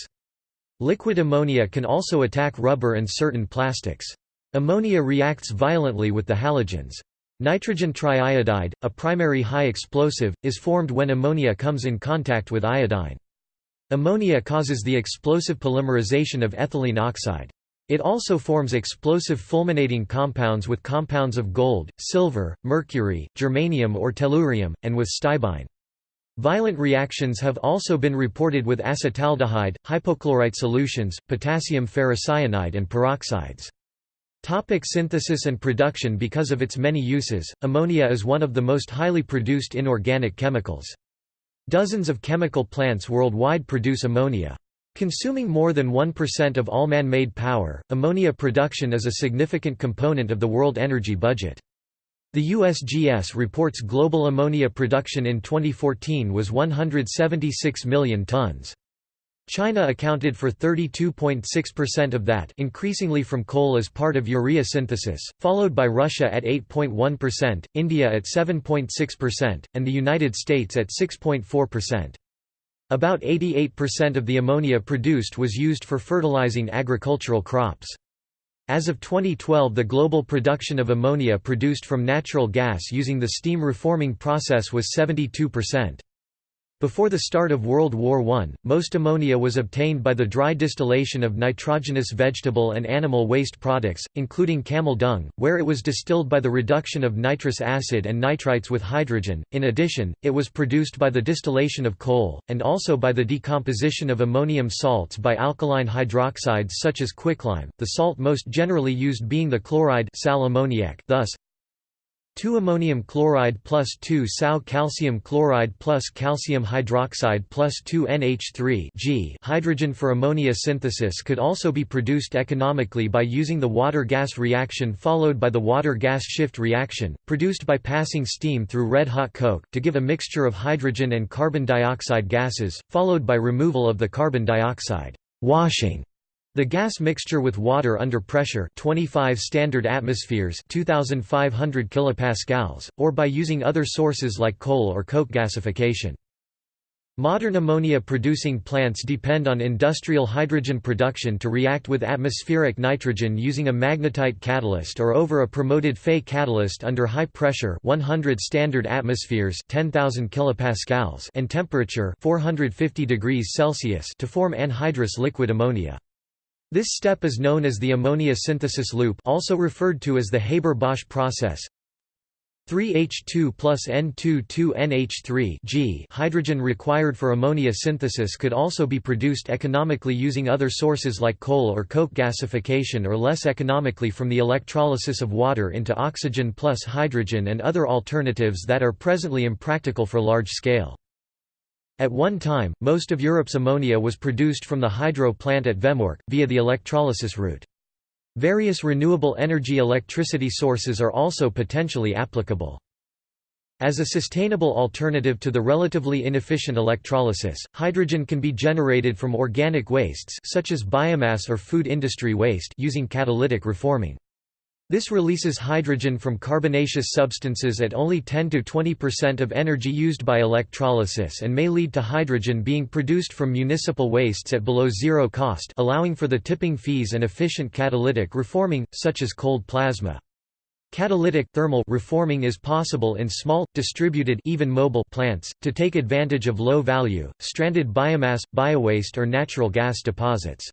Liquid ammonia can also attack rubber and certain plastics. Ammonia reacts violently with the halogens. Nitrogen triiodide, a primary high explosive, is formed when ammonia comes in contact with iodine. Ammonia causes the explosive polymerization of ethylene oxide. It also forms explosive fulminating compounds with compounds of gold, silver, mercury, germanium or tellurium, and with stibine. Violent reactions have also been reported with acetaldehyde, hypochlorite solutions, potassium ferrocyanide and peroxides. Topic synthesis and production Because of its many uses, ammonia is one of the most highly produced inorganic chemicals. Dozens of chemical plants worldwide produce ammonia. Consuming more than 1% of all man-made power, ammonia production is a significant component of the world energy budget. The USGS reports global ammonia production in 2014 was 176 million tons. China accounted for 32.6% of that increasingly from coal as part of urea synthesis, followed by Russia at 8.1%, India at 7.6%, and the United States at 6.4%. About 88% of the ammonia produced was used for fertilizing agricultural crops. As of 2012 the global production of ammonia produced from natural gas using the steam reforming process was 72%. Before the start of World War I, most ammonia was obtained by the dry distillation of nitrogenous vegetable and animal waste products, including camel dung, where it was distilled by the reduction of nitrous acid and nitrites with hydrogen. In addition, it was produced by the distillation of coal, and also by the decomposition of ammonium salts by alkaline hydroxides such as quicklime, the salt most generally used being the chloride sal ammoniac. Thus, 2 ammonium chloride plus 2 Sau calcium chloride plus calcium hydroxide plus 2 NH3 G. Hydrogen for ammonia synthesis could also be produced economically by using the water-gas reaction followed by the water-gas shift reaction, produced by passing steam through red-hot coke, to give a mixture of hydrogen and carbon dioxide gases, followed by removal of the carbon dioxide washing the gas mixture with water under pressure 25 standard atmospheres 2500 kilopascals or by using other sources like coal or coke gasification. Modern ammonia producing plants depend on industrial hydrogen production to react with atmospheric nitrogen using a magnetite catalyst or over a promoted Fe catalyst under high pressure 100 standard atmospheres 10000 kilopascals and temperature 450 degrees Celsius to form anhydrous liquid ammonia. This step is known as the ammonia synthesis loop also referred to as the Haber-Bosch process. 3H2 plus N2 2NH3 G hydrogen required for ammonia synthesis could also be produced economically using other sources like coal or coke gasification or less economically from the electrolysis of water into oxygen plus hydrogen and other alternatives that are presently impractical for large scale. At one time, most of Europe's ammonia was produced from the hydro plant at Vemork, via the electrolysis route. Various renewable energy electricity sources are also potentially applicable. As a sustainable alternative to the relatively inefficient electrolysis, hydrogen can be generated from organic wastes such as biomass or food industry waste using catalytic reforming. This releases hydrogen from carbonaceous substances at only 10–20% of energy used by electrolysis and may lead to hydrogen being produced from municipal wastes at below zero cost allowing for the tipping fees and efficient catalytic reforming, such as cold plasma. Catalytic thermal reforming is possible in small, distributed even mobile plants, to take advantage of low-value, stranded biomass, biowaste or natural gas deposits.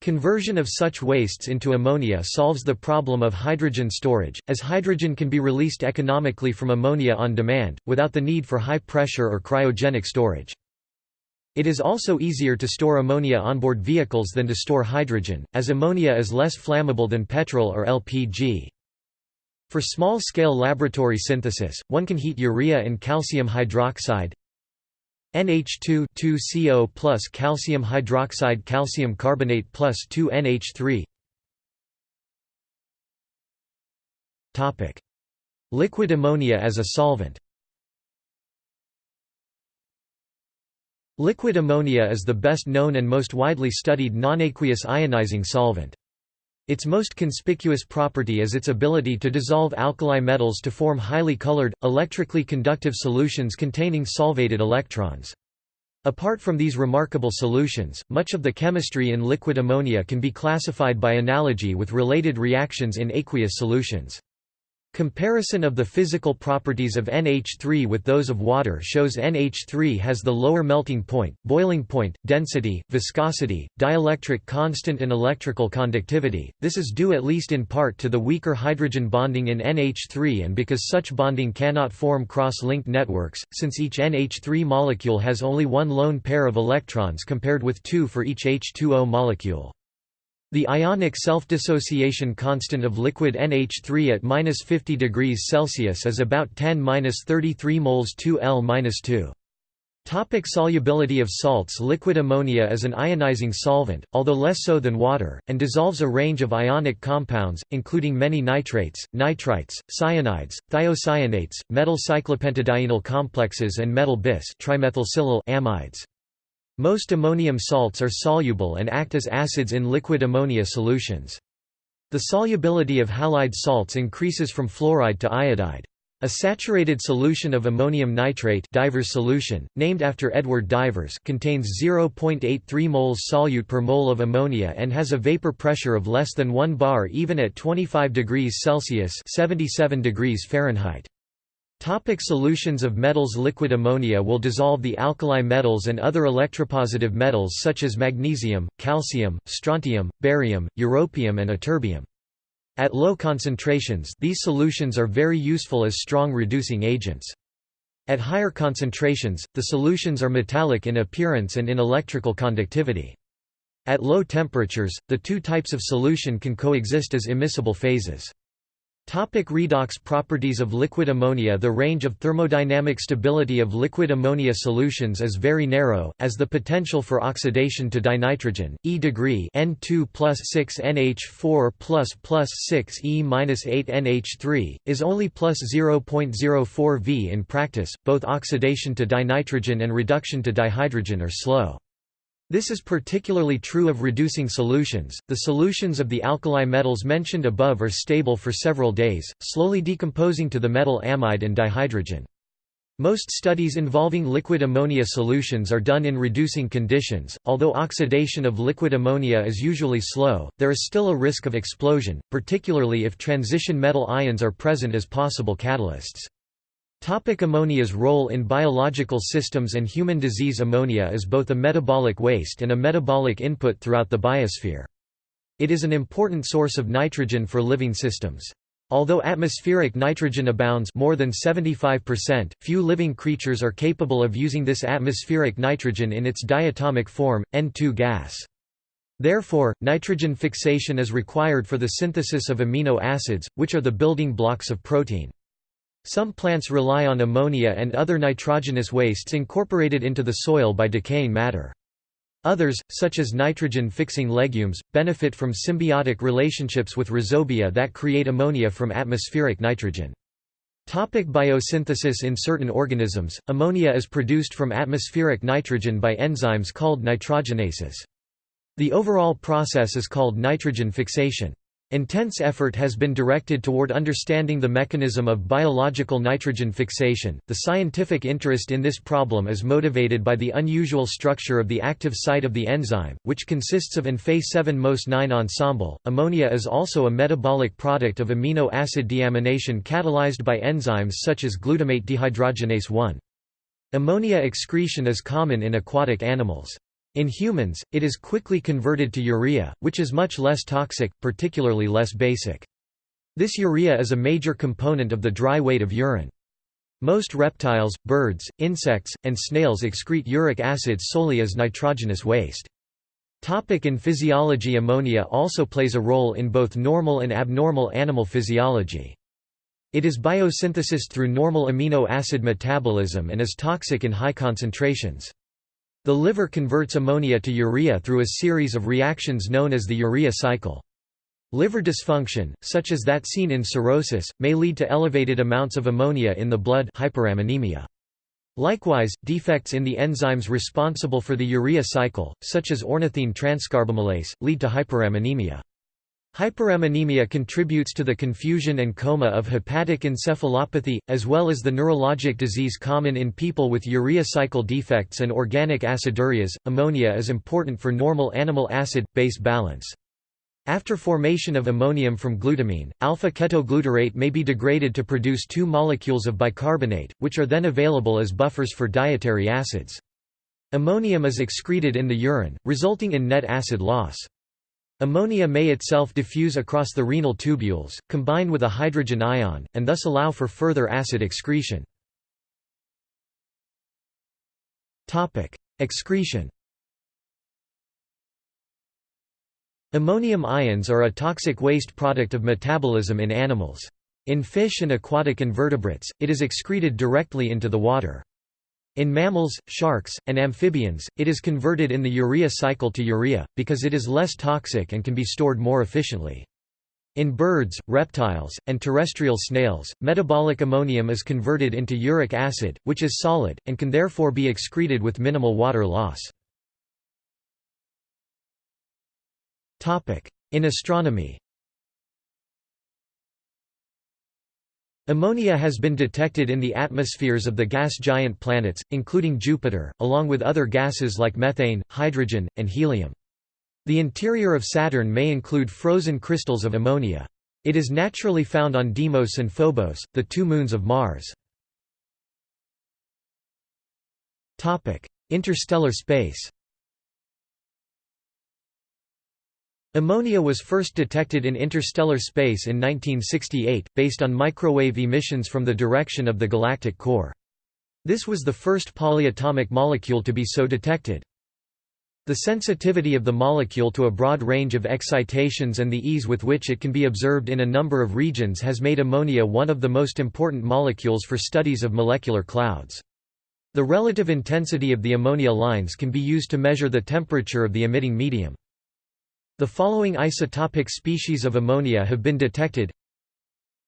Conversion of such wastes into ammonia solves the problem of hydrogen storage, as hydrogen can be released economically from ammonia on demand, without the need for high pressure or cryogenic storage. It is also easier to store ammonia onboard vehicles than to store hydrogen, as ammonia is less flammable than petrol or LPG. For small-scale laboratory synthesis, one can heat urea and calcium hydroxide NH2 2CO plus calcium hydroxide calcium carbonate plus 2NH3 Liquid ammonia as a solvent. Liquid ammonia is the best known and most widely studied nonaqueous ionizing solvent. Its most conspicuous property is its ability to dissolve alkali metals to form highly colored, electrically conductive solutions containing solvated electrons. Apart from these remarkable solutions, much of the chemistry in liquid ammonia can be classified by analogy with related reactions in aqueous solutions. Comparison of the physical properties of NH3 with those of water shows NH3 has the lower melting point, boiling point, density, viscosity, dielectric constant and electrical conductivity. This is due at least in part to the weaker hydrogen bonding in NH3 and because such bonding cannot form cross-linked networks, since each NH3 molecule has only one lone pair of electrons compared with two for each H2O molecule. The ionic self-dissociation constant of liquid NH3 at 50 degrees Celsius is about 10-33 moles 2L-2. Topic solubility of salts Liquid ammonia is an ionizing solvent, although less so than water, and dissolves a range of ionic compounds, including many nitrates, nitrites, cyanides, thiocyanates, metal cyclopentadienyl complexes and metal bis amides. Most ammonium salts are soluble and act as acids in liquid ammonia solutions. The solubility of halide salts increases from fluoride to iodide. A saturated solution of ammonium nitrate Divers solution, named after Edward Divers contains 0.83 moles solute per mole of ammonia and has a vapor pressure of less than 1 bar even at 25 degrees Celsius 77 degrees Fahrenheit. Topic solutions of metals Liquid ammonia will dissolve the alkali metals and other electropositive metals such as magnesium, calcium, strontium, barium, europium and ytterbium. At low concentrations these solutions are very useful as strong reducing agents. At higher concentrations, the solutions are metallic in appearance and in electrical conductivity. At low temperatures, the two types of solution can coexist as immiscible phases. Topic redox properties of liquid ammonia The range of thermodynamic stability of liquid ammonia solutions is very narrow, as the potential for oxidation to dinitrogen, E degree N2 plus 6 NH4 plus plus 6 E minus 8 NH3, is only plus 0.04 V in practice, both oxidation to dinitrogen and reduction to dihydrogen are slow. This is particularly true of reducing solutions. The solutions of the alkali metals mentioned above are stable for several days, slowly decomposing to the metal amide and dihydrogen. Most studies involving liquid ammonia solutions are done in reducing conditions. Although oxidation of liquid ammonia is usually slow, there is still a risk of explosion, particularly if transition metal ions are present as possible catalysts. Topic ammonia's role in biological systems and human disease Ammonia is both a metabolic waste and a metabolic input throughout the biosphere. It is an important source of nitrogen for living systems. Although atmospheric nitrogen abounds more than 75%, few living creatures are capable of using this atmospheric nitrogen in its diatomic form, N2 gas. Therefore, nitrogen fixation is required for the synthesis of amino acids, which are the building blocks of protein. Some plants rely on ammonia and other nitrogenous wastes incorporated into the soil by decaying matter. Others, such as nitrogen-fixing legumes, benefit from symbiotic relationships with rhizobia that create ammonia from atmospheric nitrogen. Topic biosynthesis In certain organisms, ammonia is produced from atmospheric nitrogen by enzymes called nitrogenases. The overall process is called nitrogen fixation. Intense effort has been directed toward understanding the mechanism of biological nitrogen fixation. The scientific interest in this problem is motivated by the unusual structure of the active site of the enzyme, which consists of an Fe7-MOS9 ensemble. Ammonia is also a metabolic product of amino acid deamination catalyzed by enzymes such as glutamate dehydrogenase 1. Ammonia excretion is common in aquatic animals. In humans, it is quickly converted to urea, which is much less toxic, particularly less basic. This urea is a major component of the dry weight of urine. Most reptiles, birds, insects, and snails excrete uric acid solely as nitrogenous waste. Topic in physiology Ammonia also plays a role in both normal and abnormal animal physiology. It is biosynthesized through normal amino acid metabolism and is toxic in high concentrations. The liver converts ammonia to urea through a series of reactions known as the urea cycle. Liver dysfunction, such as that seen in cirrhosis, may lead to elevated amounts of ammonia in the blood hyperammonemia. Likewise, defects in the enzymes responsible for the urea cycle, such as ornithine transcarbamylase, lead to hyperammonemia. Hyperammonemia contributes to the confusion and coma of hepatic encephalopathy, as well as the neurologic disease common in people with urea cycle defects and organic acidurias. Ammonia is important for normal animal acid base balance. After formation of ammonium from glutamine, alpha-ketoglutarate may be degraded to produce two molecules of bicarbonate, which are then available as buffers for dietary acids. Ammonium is excreted in the urine, resulting in net acid loss. Ammonia may itself diffuse across the renal tubules, combine with a hydrogen ion, and thus allow for further acid excretion. Excretion Ammonium ions are a toxic waste product of metabolism in animals. In fish and aquatic invertebrates, it is excreted directly into the water. In mammals, sharks, and amphibians, it is converted in the urea cycle to urea, because it is less toxic and can be stored more efficiently. In birds, reptiles, and terrestrial snails, metabolic ammonium is converted into uric acid, which is solid, and can therefore be excreted with minimal water loss. In astronomy Ammonia has been detected in the atmospheres of the gas giant planets, including Jupiter, along with other gases like methane, hydrogen, and helium. The interior of Saturn may include frozen crystals of ammonia. It is naturally found on Deimos and Phobos, the two moons of Mars. Interstellar space Ammonia was first detected in interstellar space in 1968, based on microwave emissions from the direction of the galactic core. This was the first polyatomic molecule to be so detected. The sensitivity of the molecule to a broad range of excitations and the ease with which it can be observed in a number of regions has made ammonia one of the most important molecules for studies of molecular clouds. The relative intensity of the ammonia lines can be used to measure the temperature of the emitting medium. The following isotopic species of ammonia have been detected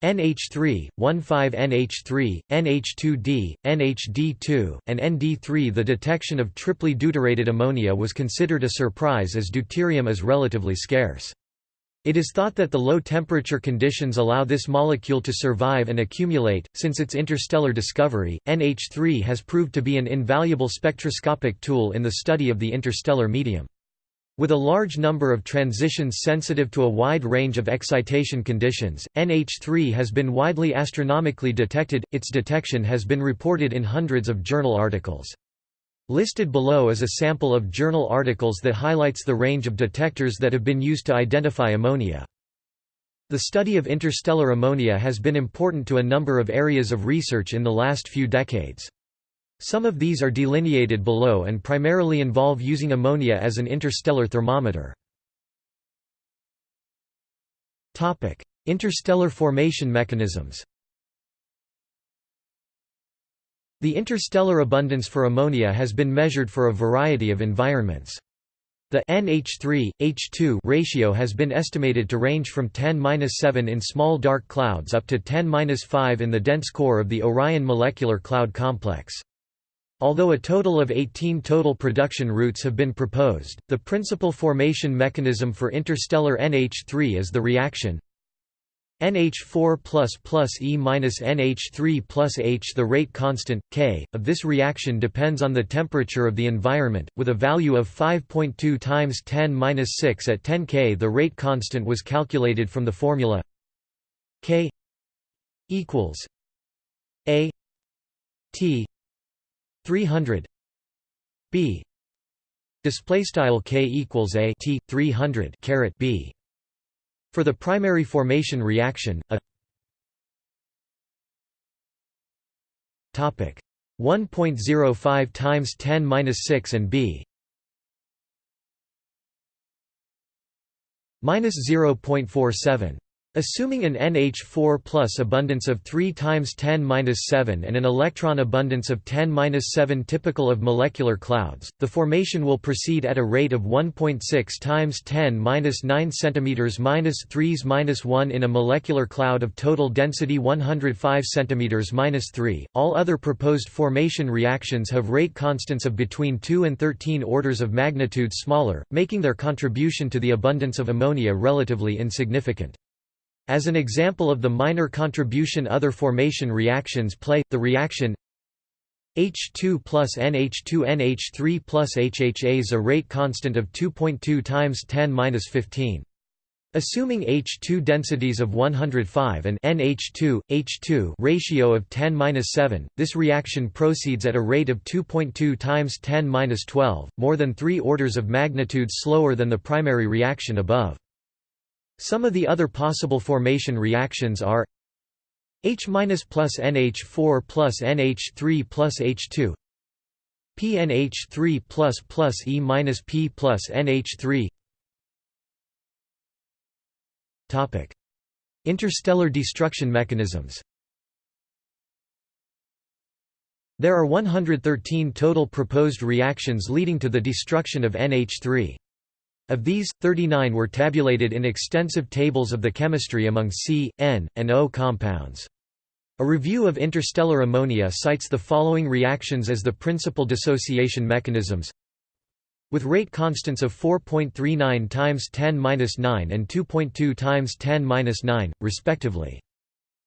NH3, 1,5-NH3, NH2D, NHD2, and ND3 The detection of triply deuterated ammonia was considered a surprise as deuterium is relatively scarce. It is thought that the low temperature conditions allow this molecule to survive and accumulate. Since its interstellar discovery, NH3 has proved to be an invaluable spectroscopic tool in the study of the interstellar medium. With a large number of transitions sensitive to a wide range of excitation conditions, NH3 has been widely astronomically detected, its detection has been reported in hundreds of journal articles. Listed below is a sample of journal articles that highlights the range of detectors that have been used to identify ammonia. The study of interstellar ammonia has been important to a number of areas of research in the last few decades. Some of these are delineated below and primarily involve using ammonia as an interstellar thermometer. Interstellar formation mechanisms The interstellar abundance for ammonia has been measured for a variety of environments. The NH3, H2 ratio has been estimated to range from 10-7 in small dark clouds up to 10-5 in the dense core of the Orion Molecular Cloud Complex. Although a total of 18 total production routes have been proposed, the principal formation mechanism for interstellar NH3 is the reaction NH4 plus E minus NH3 plus H. The rate constant, K, of this reaction depends on the temperature of the environment, with a value of 5.2 times 10 6 at 10 K. The rate constant was calculated from the formula K equals A T 300 b. Display style k equals a t 300 caret b. For the primary formation reaction a Topic 1.05 times 10^-6 and b. Minus 0.47 Assuming an NH4 plus abundance of 3 times 10^-7 and an electron abundance of 10^-7 typical of molecular clouds, the formation will proceed at a rate of 1.6 times 10^-9 cm 3s 1 in a molecular cloud of total density 105 cm 3. All other proposed formation reactions have rate constants of between 2 and 13 orders of magnitude smaller, making their contribution to the abundance of ammonia relatively insignificant. As an example of the minor contribution other formation reactions play, the reaction H2 plus NH2 NH3 plus HHAs a rate constant of 2.2 times 10^-15. Assuming H2 densities of 105 and NH2, H2 ratio of 10^-7, this reaction proceeds at a rate of 2.2 times 10^-12, more than 3 orders of magnitude slower than the primary reaction above. Some of the other possible formation reactions are H- plus NH4 plus NH3 plus H2 PNH3 plus plus E minus P plus NH3 Topic Interstellar destruction mechanisms There are 113 total proposed reactions leading to the destruction of NH3. Of these, 39 were tabulated in extensive tables of the chemistry among C, N, and O compounds. A review of interstellar ammonia cites the following reactions as the principal dissociation mechanisms with rate constants of 4.39 times 10^-9 and 2.2 times 10^-9, respectively.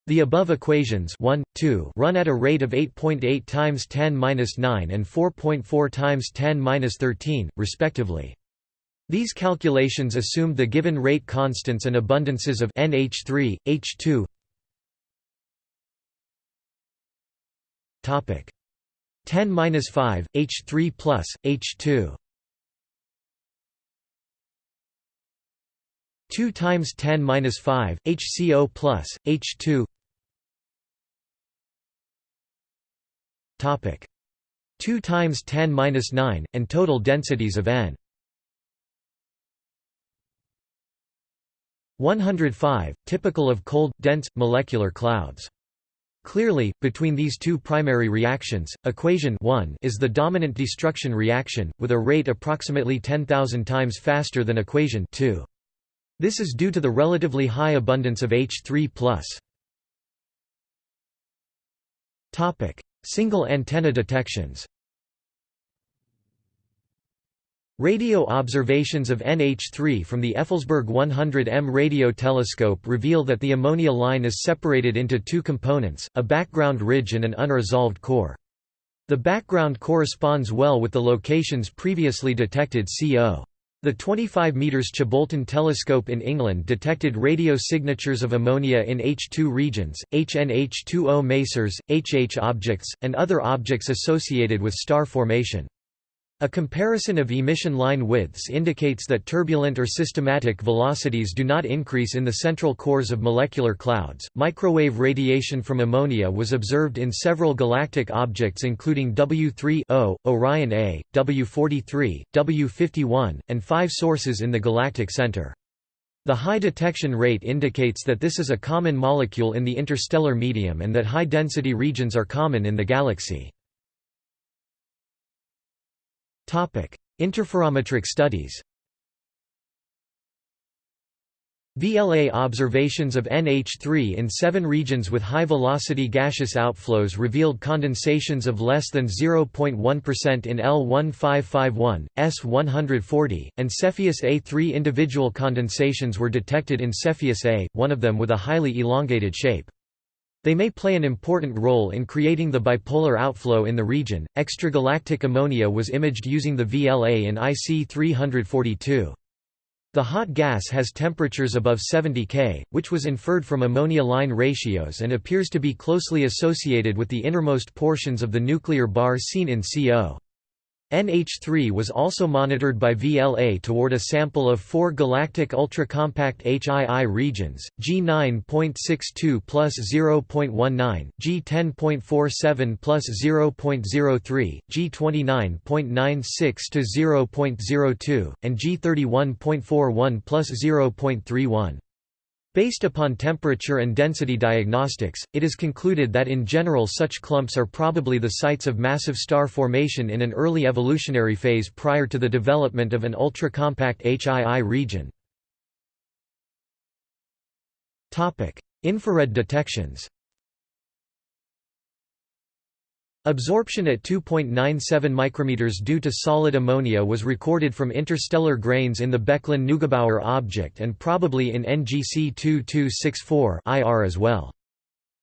The above equations 1, 2 run at a rate of 8.8 times 10^-9 and 4.4 times 10^-13, respectively. These calculations assumed the given rate constants and abundances of NH3, H2 Topic. 10-5 H3 plus H2 2 times 10 minus 5 HCO plus H2 topic. 2 times 10 minus 9 and total densities of N 105, typical of cold, dense, molecular clouds. Clearly, between these two primary reactions, equation 1 is the dominant destruction reaction, with a rate approximately 10,000 times faster than equation 2. This is due to the relatively high abundance of H3+. Single antenna detections Radio observations of NH3 from the Effelsberg 100M radio telescope reveal that the ammonia line is separated into two components, a background ridge and an unresolved core. The background corresponds well with the locations previously detected CO. The 25 metres Chilbolton telescope in England detected radio signatures of ammonia in H2 regions, HNH2O masers, HH objects, and other objects associated with star formation. A comparison of emission line widths indicates that turbulent or systematic velocities do not increase in the central cores of molecular clouds. Microwave radiation from ammonia was observed in several galactic objects including W3O, Orion A, W43, W51, and five sources in the galactic center. The high detection rate indicates that this is a common molecule in the interstellar medium and that high-density regions are common in the galaxy. Interferometric studies VLA observations of NH3 in seven regions with high-velocity gaseous outflows revealed condensations of less than 0.1% in L1551, S140, and Cepheus A. Three individual condensations were detected in Cepheus A, one of them with a highly elongated shape. They may play an important role in creating the bipolar outflow in the region. Extragalactic ammonia was imaged using the VLA in IC 342. The hot gas has temperatures above 70 K, which was inferred from ammonia line ratios and appears to be closely associated with the innermost portions of the nuclear bar seen in CO. NH3 was also monitored by VLA toward a sample of four galactic ultra-compact HII regions, G9.62 plus 0.19, G10.47 plus 0.03, G29.96 to 0.02, and G31.41 plus 0.31. Based upon temperature and density diagnostics, it is concluded that in general such clumps are probably the sites of massive star formation in an early evolutionary phase prior to the development of an ultra-compact HII region. Infrared detections Absorption at 2.97 micrometers due to solid ammonia was recorded from interstellar grains in the Becklin-Neugebauer object and probably in NGC 2264 IR as well.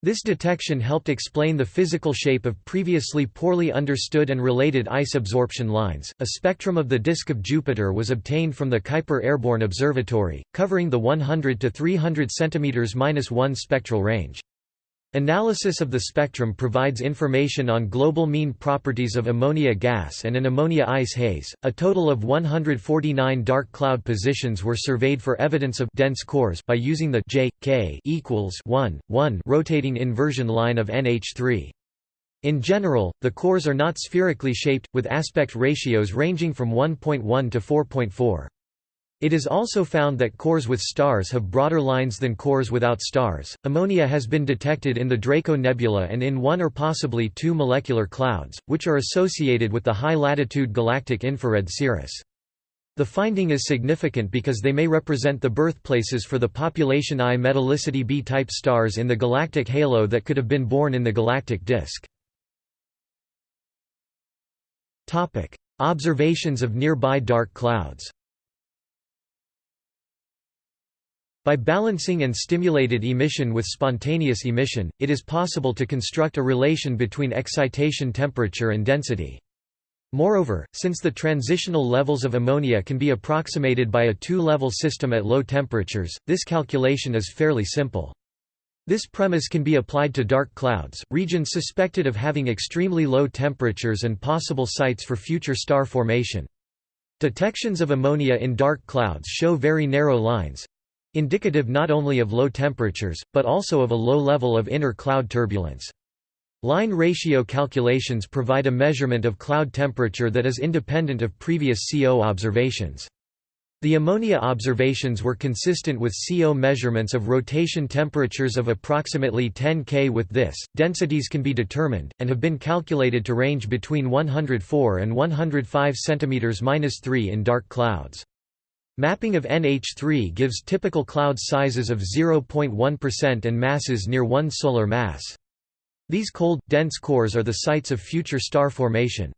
This detection helped explain the physical shape of previously poorly understood and related ice absorption lines. A spectrum of the disk of Jupiter was obtained from the Kuiper Airborne Observatory, covering the 100 to 300 cm-1 spectral range. Analysis of the spectrum provides information on global mean properties of ammonia gas and an ammonia ice haze. A total of 149 dark cloud positions were surveyed for evidence of dense cores by using the J K equals 1 1 rotating inversion line of NH3. In general, the cores are not spherically shaped, with aspect ratios ranging from 1.1 to 4.4. It is also found that cores with stars have broader lines than cores without stars. Ammonia has been detected in the Draco Nebula and in one or possibly two molecular clouds, which are associated with the high latitude galactic infrared cirrus. The finding is significant because they may represent the birthplaces for the population I metallicity B-type stars in the galactic halo that could have been born in the galactic disk. Observations of nearby dark clouds By balancing and stimulated emission with spontaneous emission, it is possible to construct a relation between excitation temperature and density. Moreover, since the transitional levels of ammonia can be approximated by a two-level system at low temperatures, this calculation is fairly simple. This premise can be applied to dark clouds, regions suspected of having extremely low temperatures and possible sites for future star formation. Detections of ammonia in dark clouds show very narrow lines, indicative not only of low temperatures, but also of a low level of inner cloud turbulence. Line ratio calculations provide a measurement of cloud temperature that is independent of previous CO observations. The ammonia observations were consistent with CO measurements of rotation temperatures of approximately 10 K. With this, densities can be determined, and have been calculated to range between 104 and 105 cm-3 in dark clouds. Mapping of NH3 gives typical cloud sizes of 0.1% and masses near 1 solar mass. These cold, dense cores are the sites of future star formation.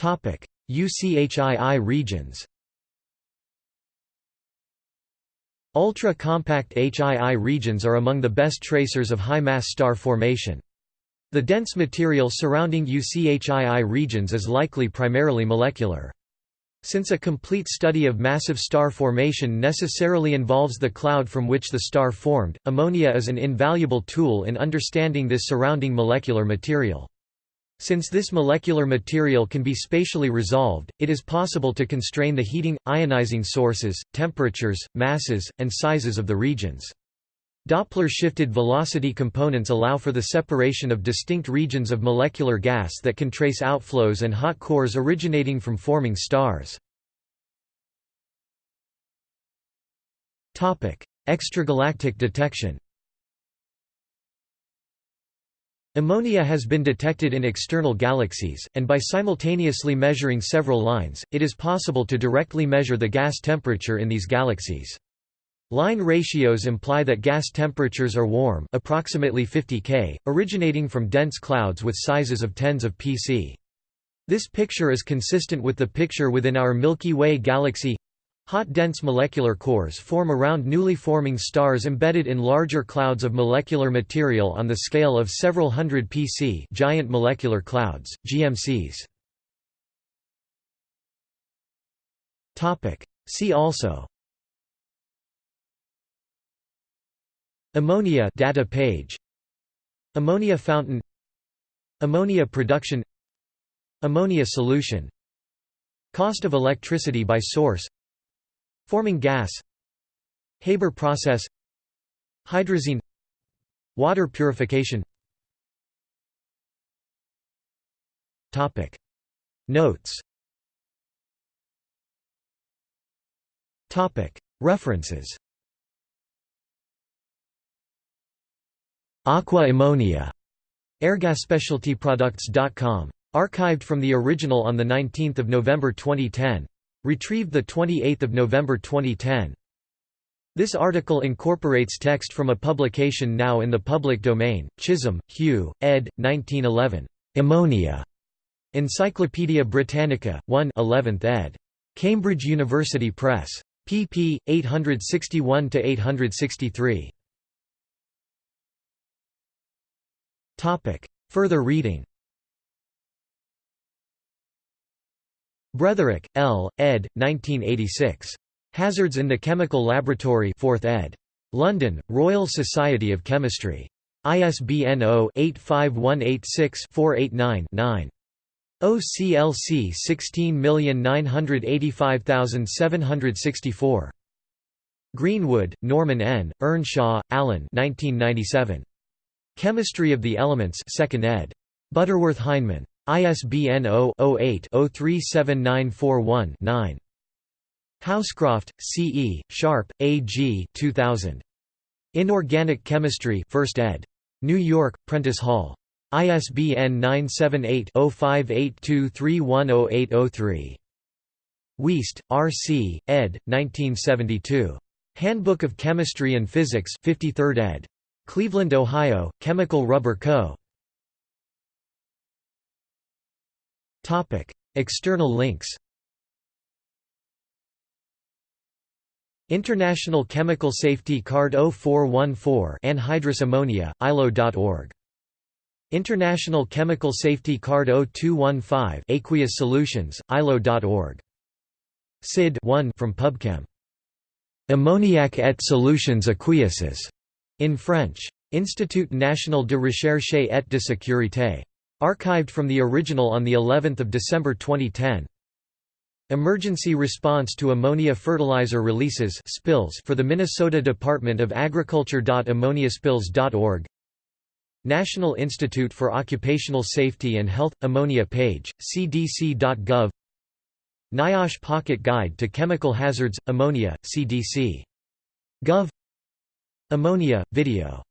UCHII regions Ultra-compact HII regions are among the best tracers of high-mass star formation. The dense material surrounding UCHII regions is likely primarily molecular. Since a complete study of massive star formation necessarily involves the cloud from which the star formed, ammonia is an invaluable tool in understanding this surrounding molecular material. Since this molecular material can be spatially resolved, it is possible to constrain the heating, ionizing sources, temperatures, masses, and sizes of the regions. Doppler-shifted velocity components allow for the separation of distinct regions of molecular gas that can trace outflows and hot cores originating from forming stars. Extragalactic detection Ammonia has been detected in external galaxies, and by simultaneously measuring several lines, it is possible to directly measure the gas temperature in these galaxies. Line ratios imply that gas temperatures are warm approximately 50 K, originating from dense clouds with sizes of tens of pc. This picture is consistent with the picture within our Milky Way galaxy. Hot dense molecular cores form around newly forming stars embedded in larger clouds of molecular material on the scale of several hundred pc giant molecular clouds, GMCs. See also Ammonia data page. Ammonia fountain. Ammonia production. Ammonia solution. Cost of electricity by source. Forming gas. Haber process. Hydrazine. Water purification. Topic. Notes. Topic. References Aqua ammonia airgasspecialtyproducts.com. Archived from the original on 19 November 2010. Retrieved 28 November 2010. This article incorporates text from a publication now in the public domain, Chisholm, Hugh, ed. 1911. Ammonia. Encyclopædia Britannica, 1 11th ed. Cambridge University Press. pp. 861–863. Further reading Bretherick, L., ed. 1986. Hazards in the Chemical Laboratory 4th ed. London, Royal Society of Chemistry. ISBN 0-85186-489-9. OCLC 16985764. Greenwood, Norman N., Earnshaw, Alan 1997. Chemistry of the Elements 2nd ed. Butterworth Heinemann. ISBN 0-08-037941-9. Housecroft, C. E., Sharpe, A. G. 2000. Inorganic Chemistry 1st ed. New York, Prentice Hall. ISBN 978-0582310803. Weast, R. C., ed. 1972. Handbook of Chemistry and Physics 53rd ed. Cleveland, Ohio, Chemical Rubber Co. External links International Chemical Safety Card 0414 anhydrous ammonia, ILO.org. International Chemical Safety Card 0215 aqueous solutions, ILO.org. SID 1 from PubChem. Ammoniac et solutions aqueuses in French. Institut National de Recherche et de Sécurité. Archived from the original on the 11th of December 2010. Emergency response to ammonia fertilizer releases spills for the Minnesota Department of Agriculture. Ammoniaspills.org National Institute for Occupational Safety and Health – Ammonia page, cdc.gov NIOSH Pocket Guide to Chemical Hazards – Ammonia, CDC. Gov Ammonia, video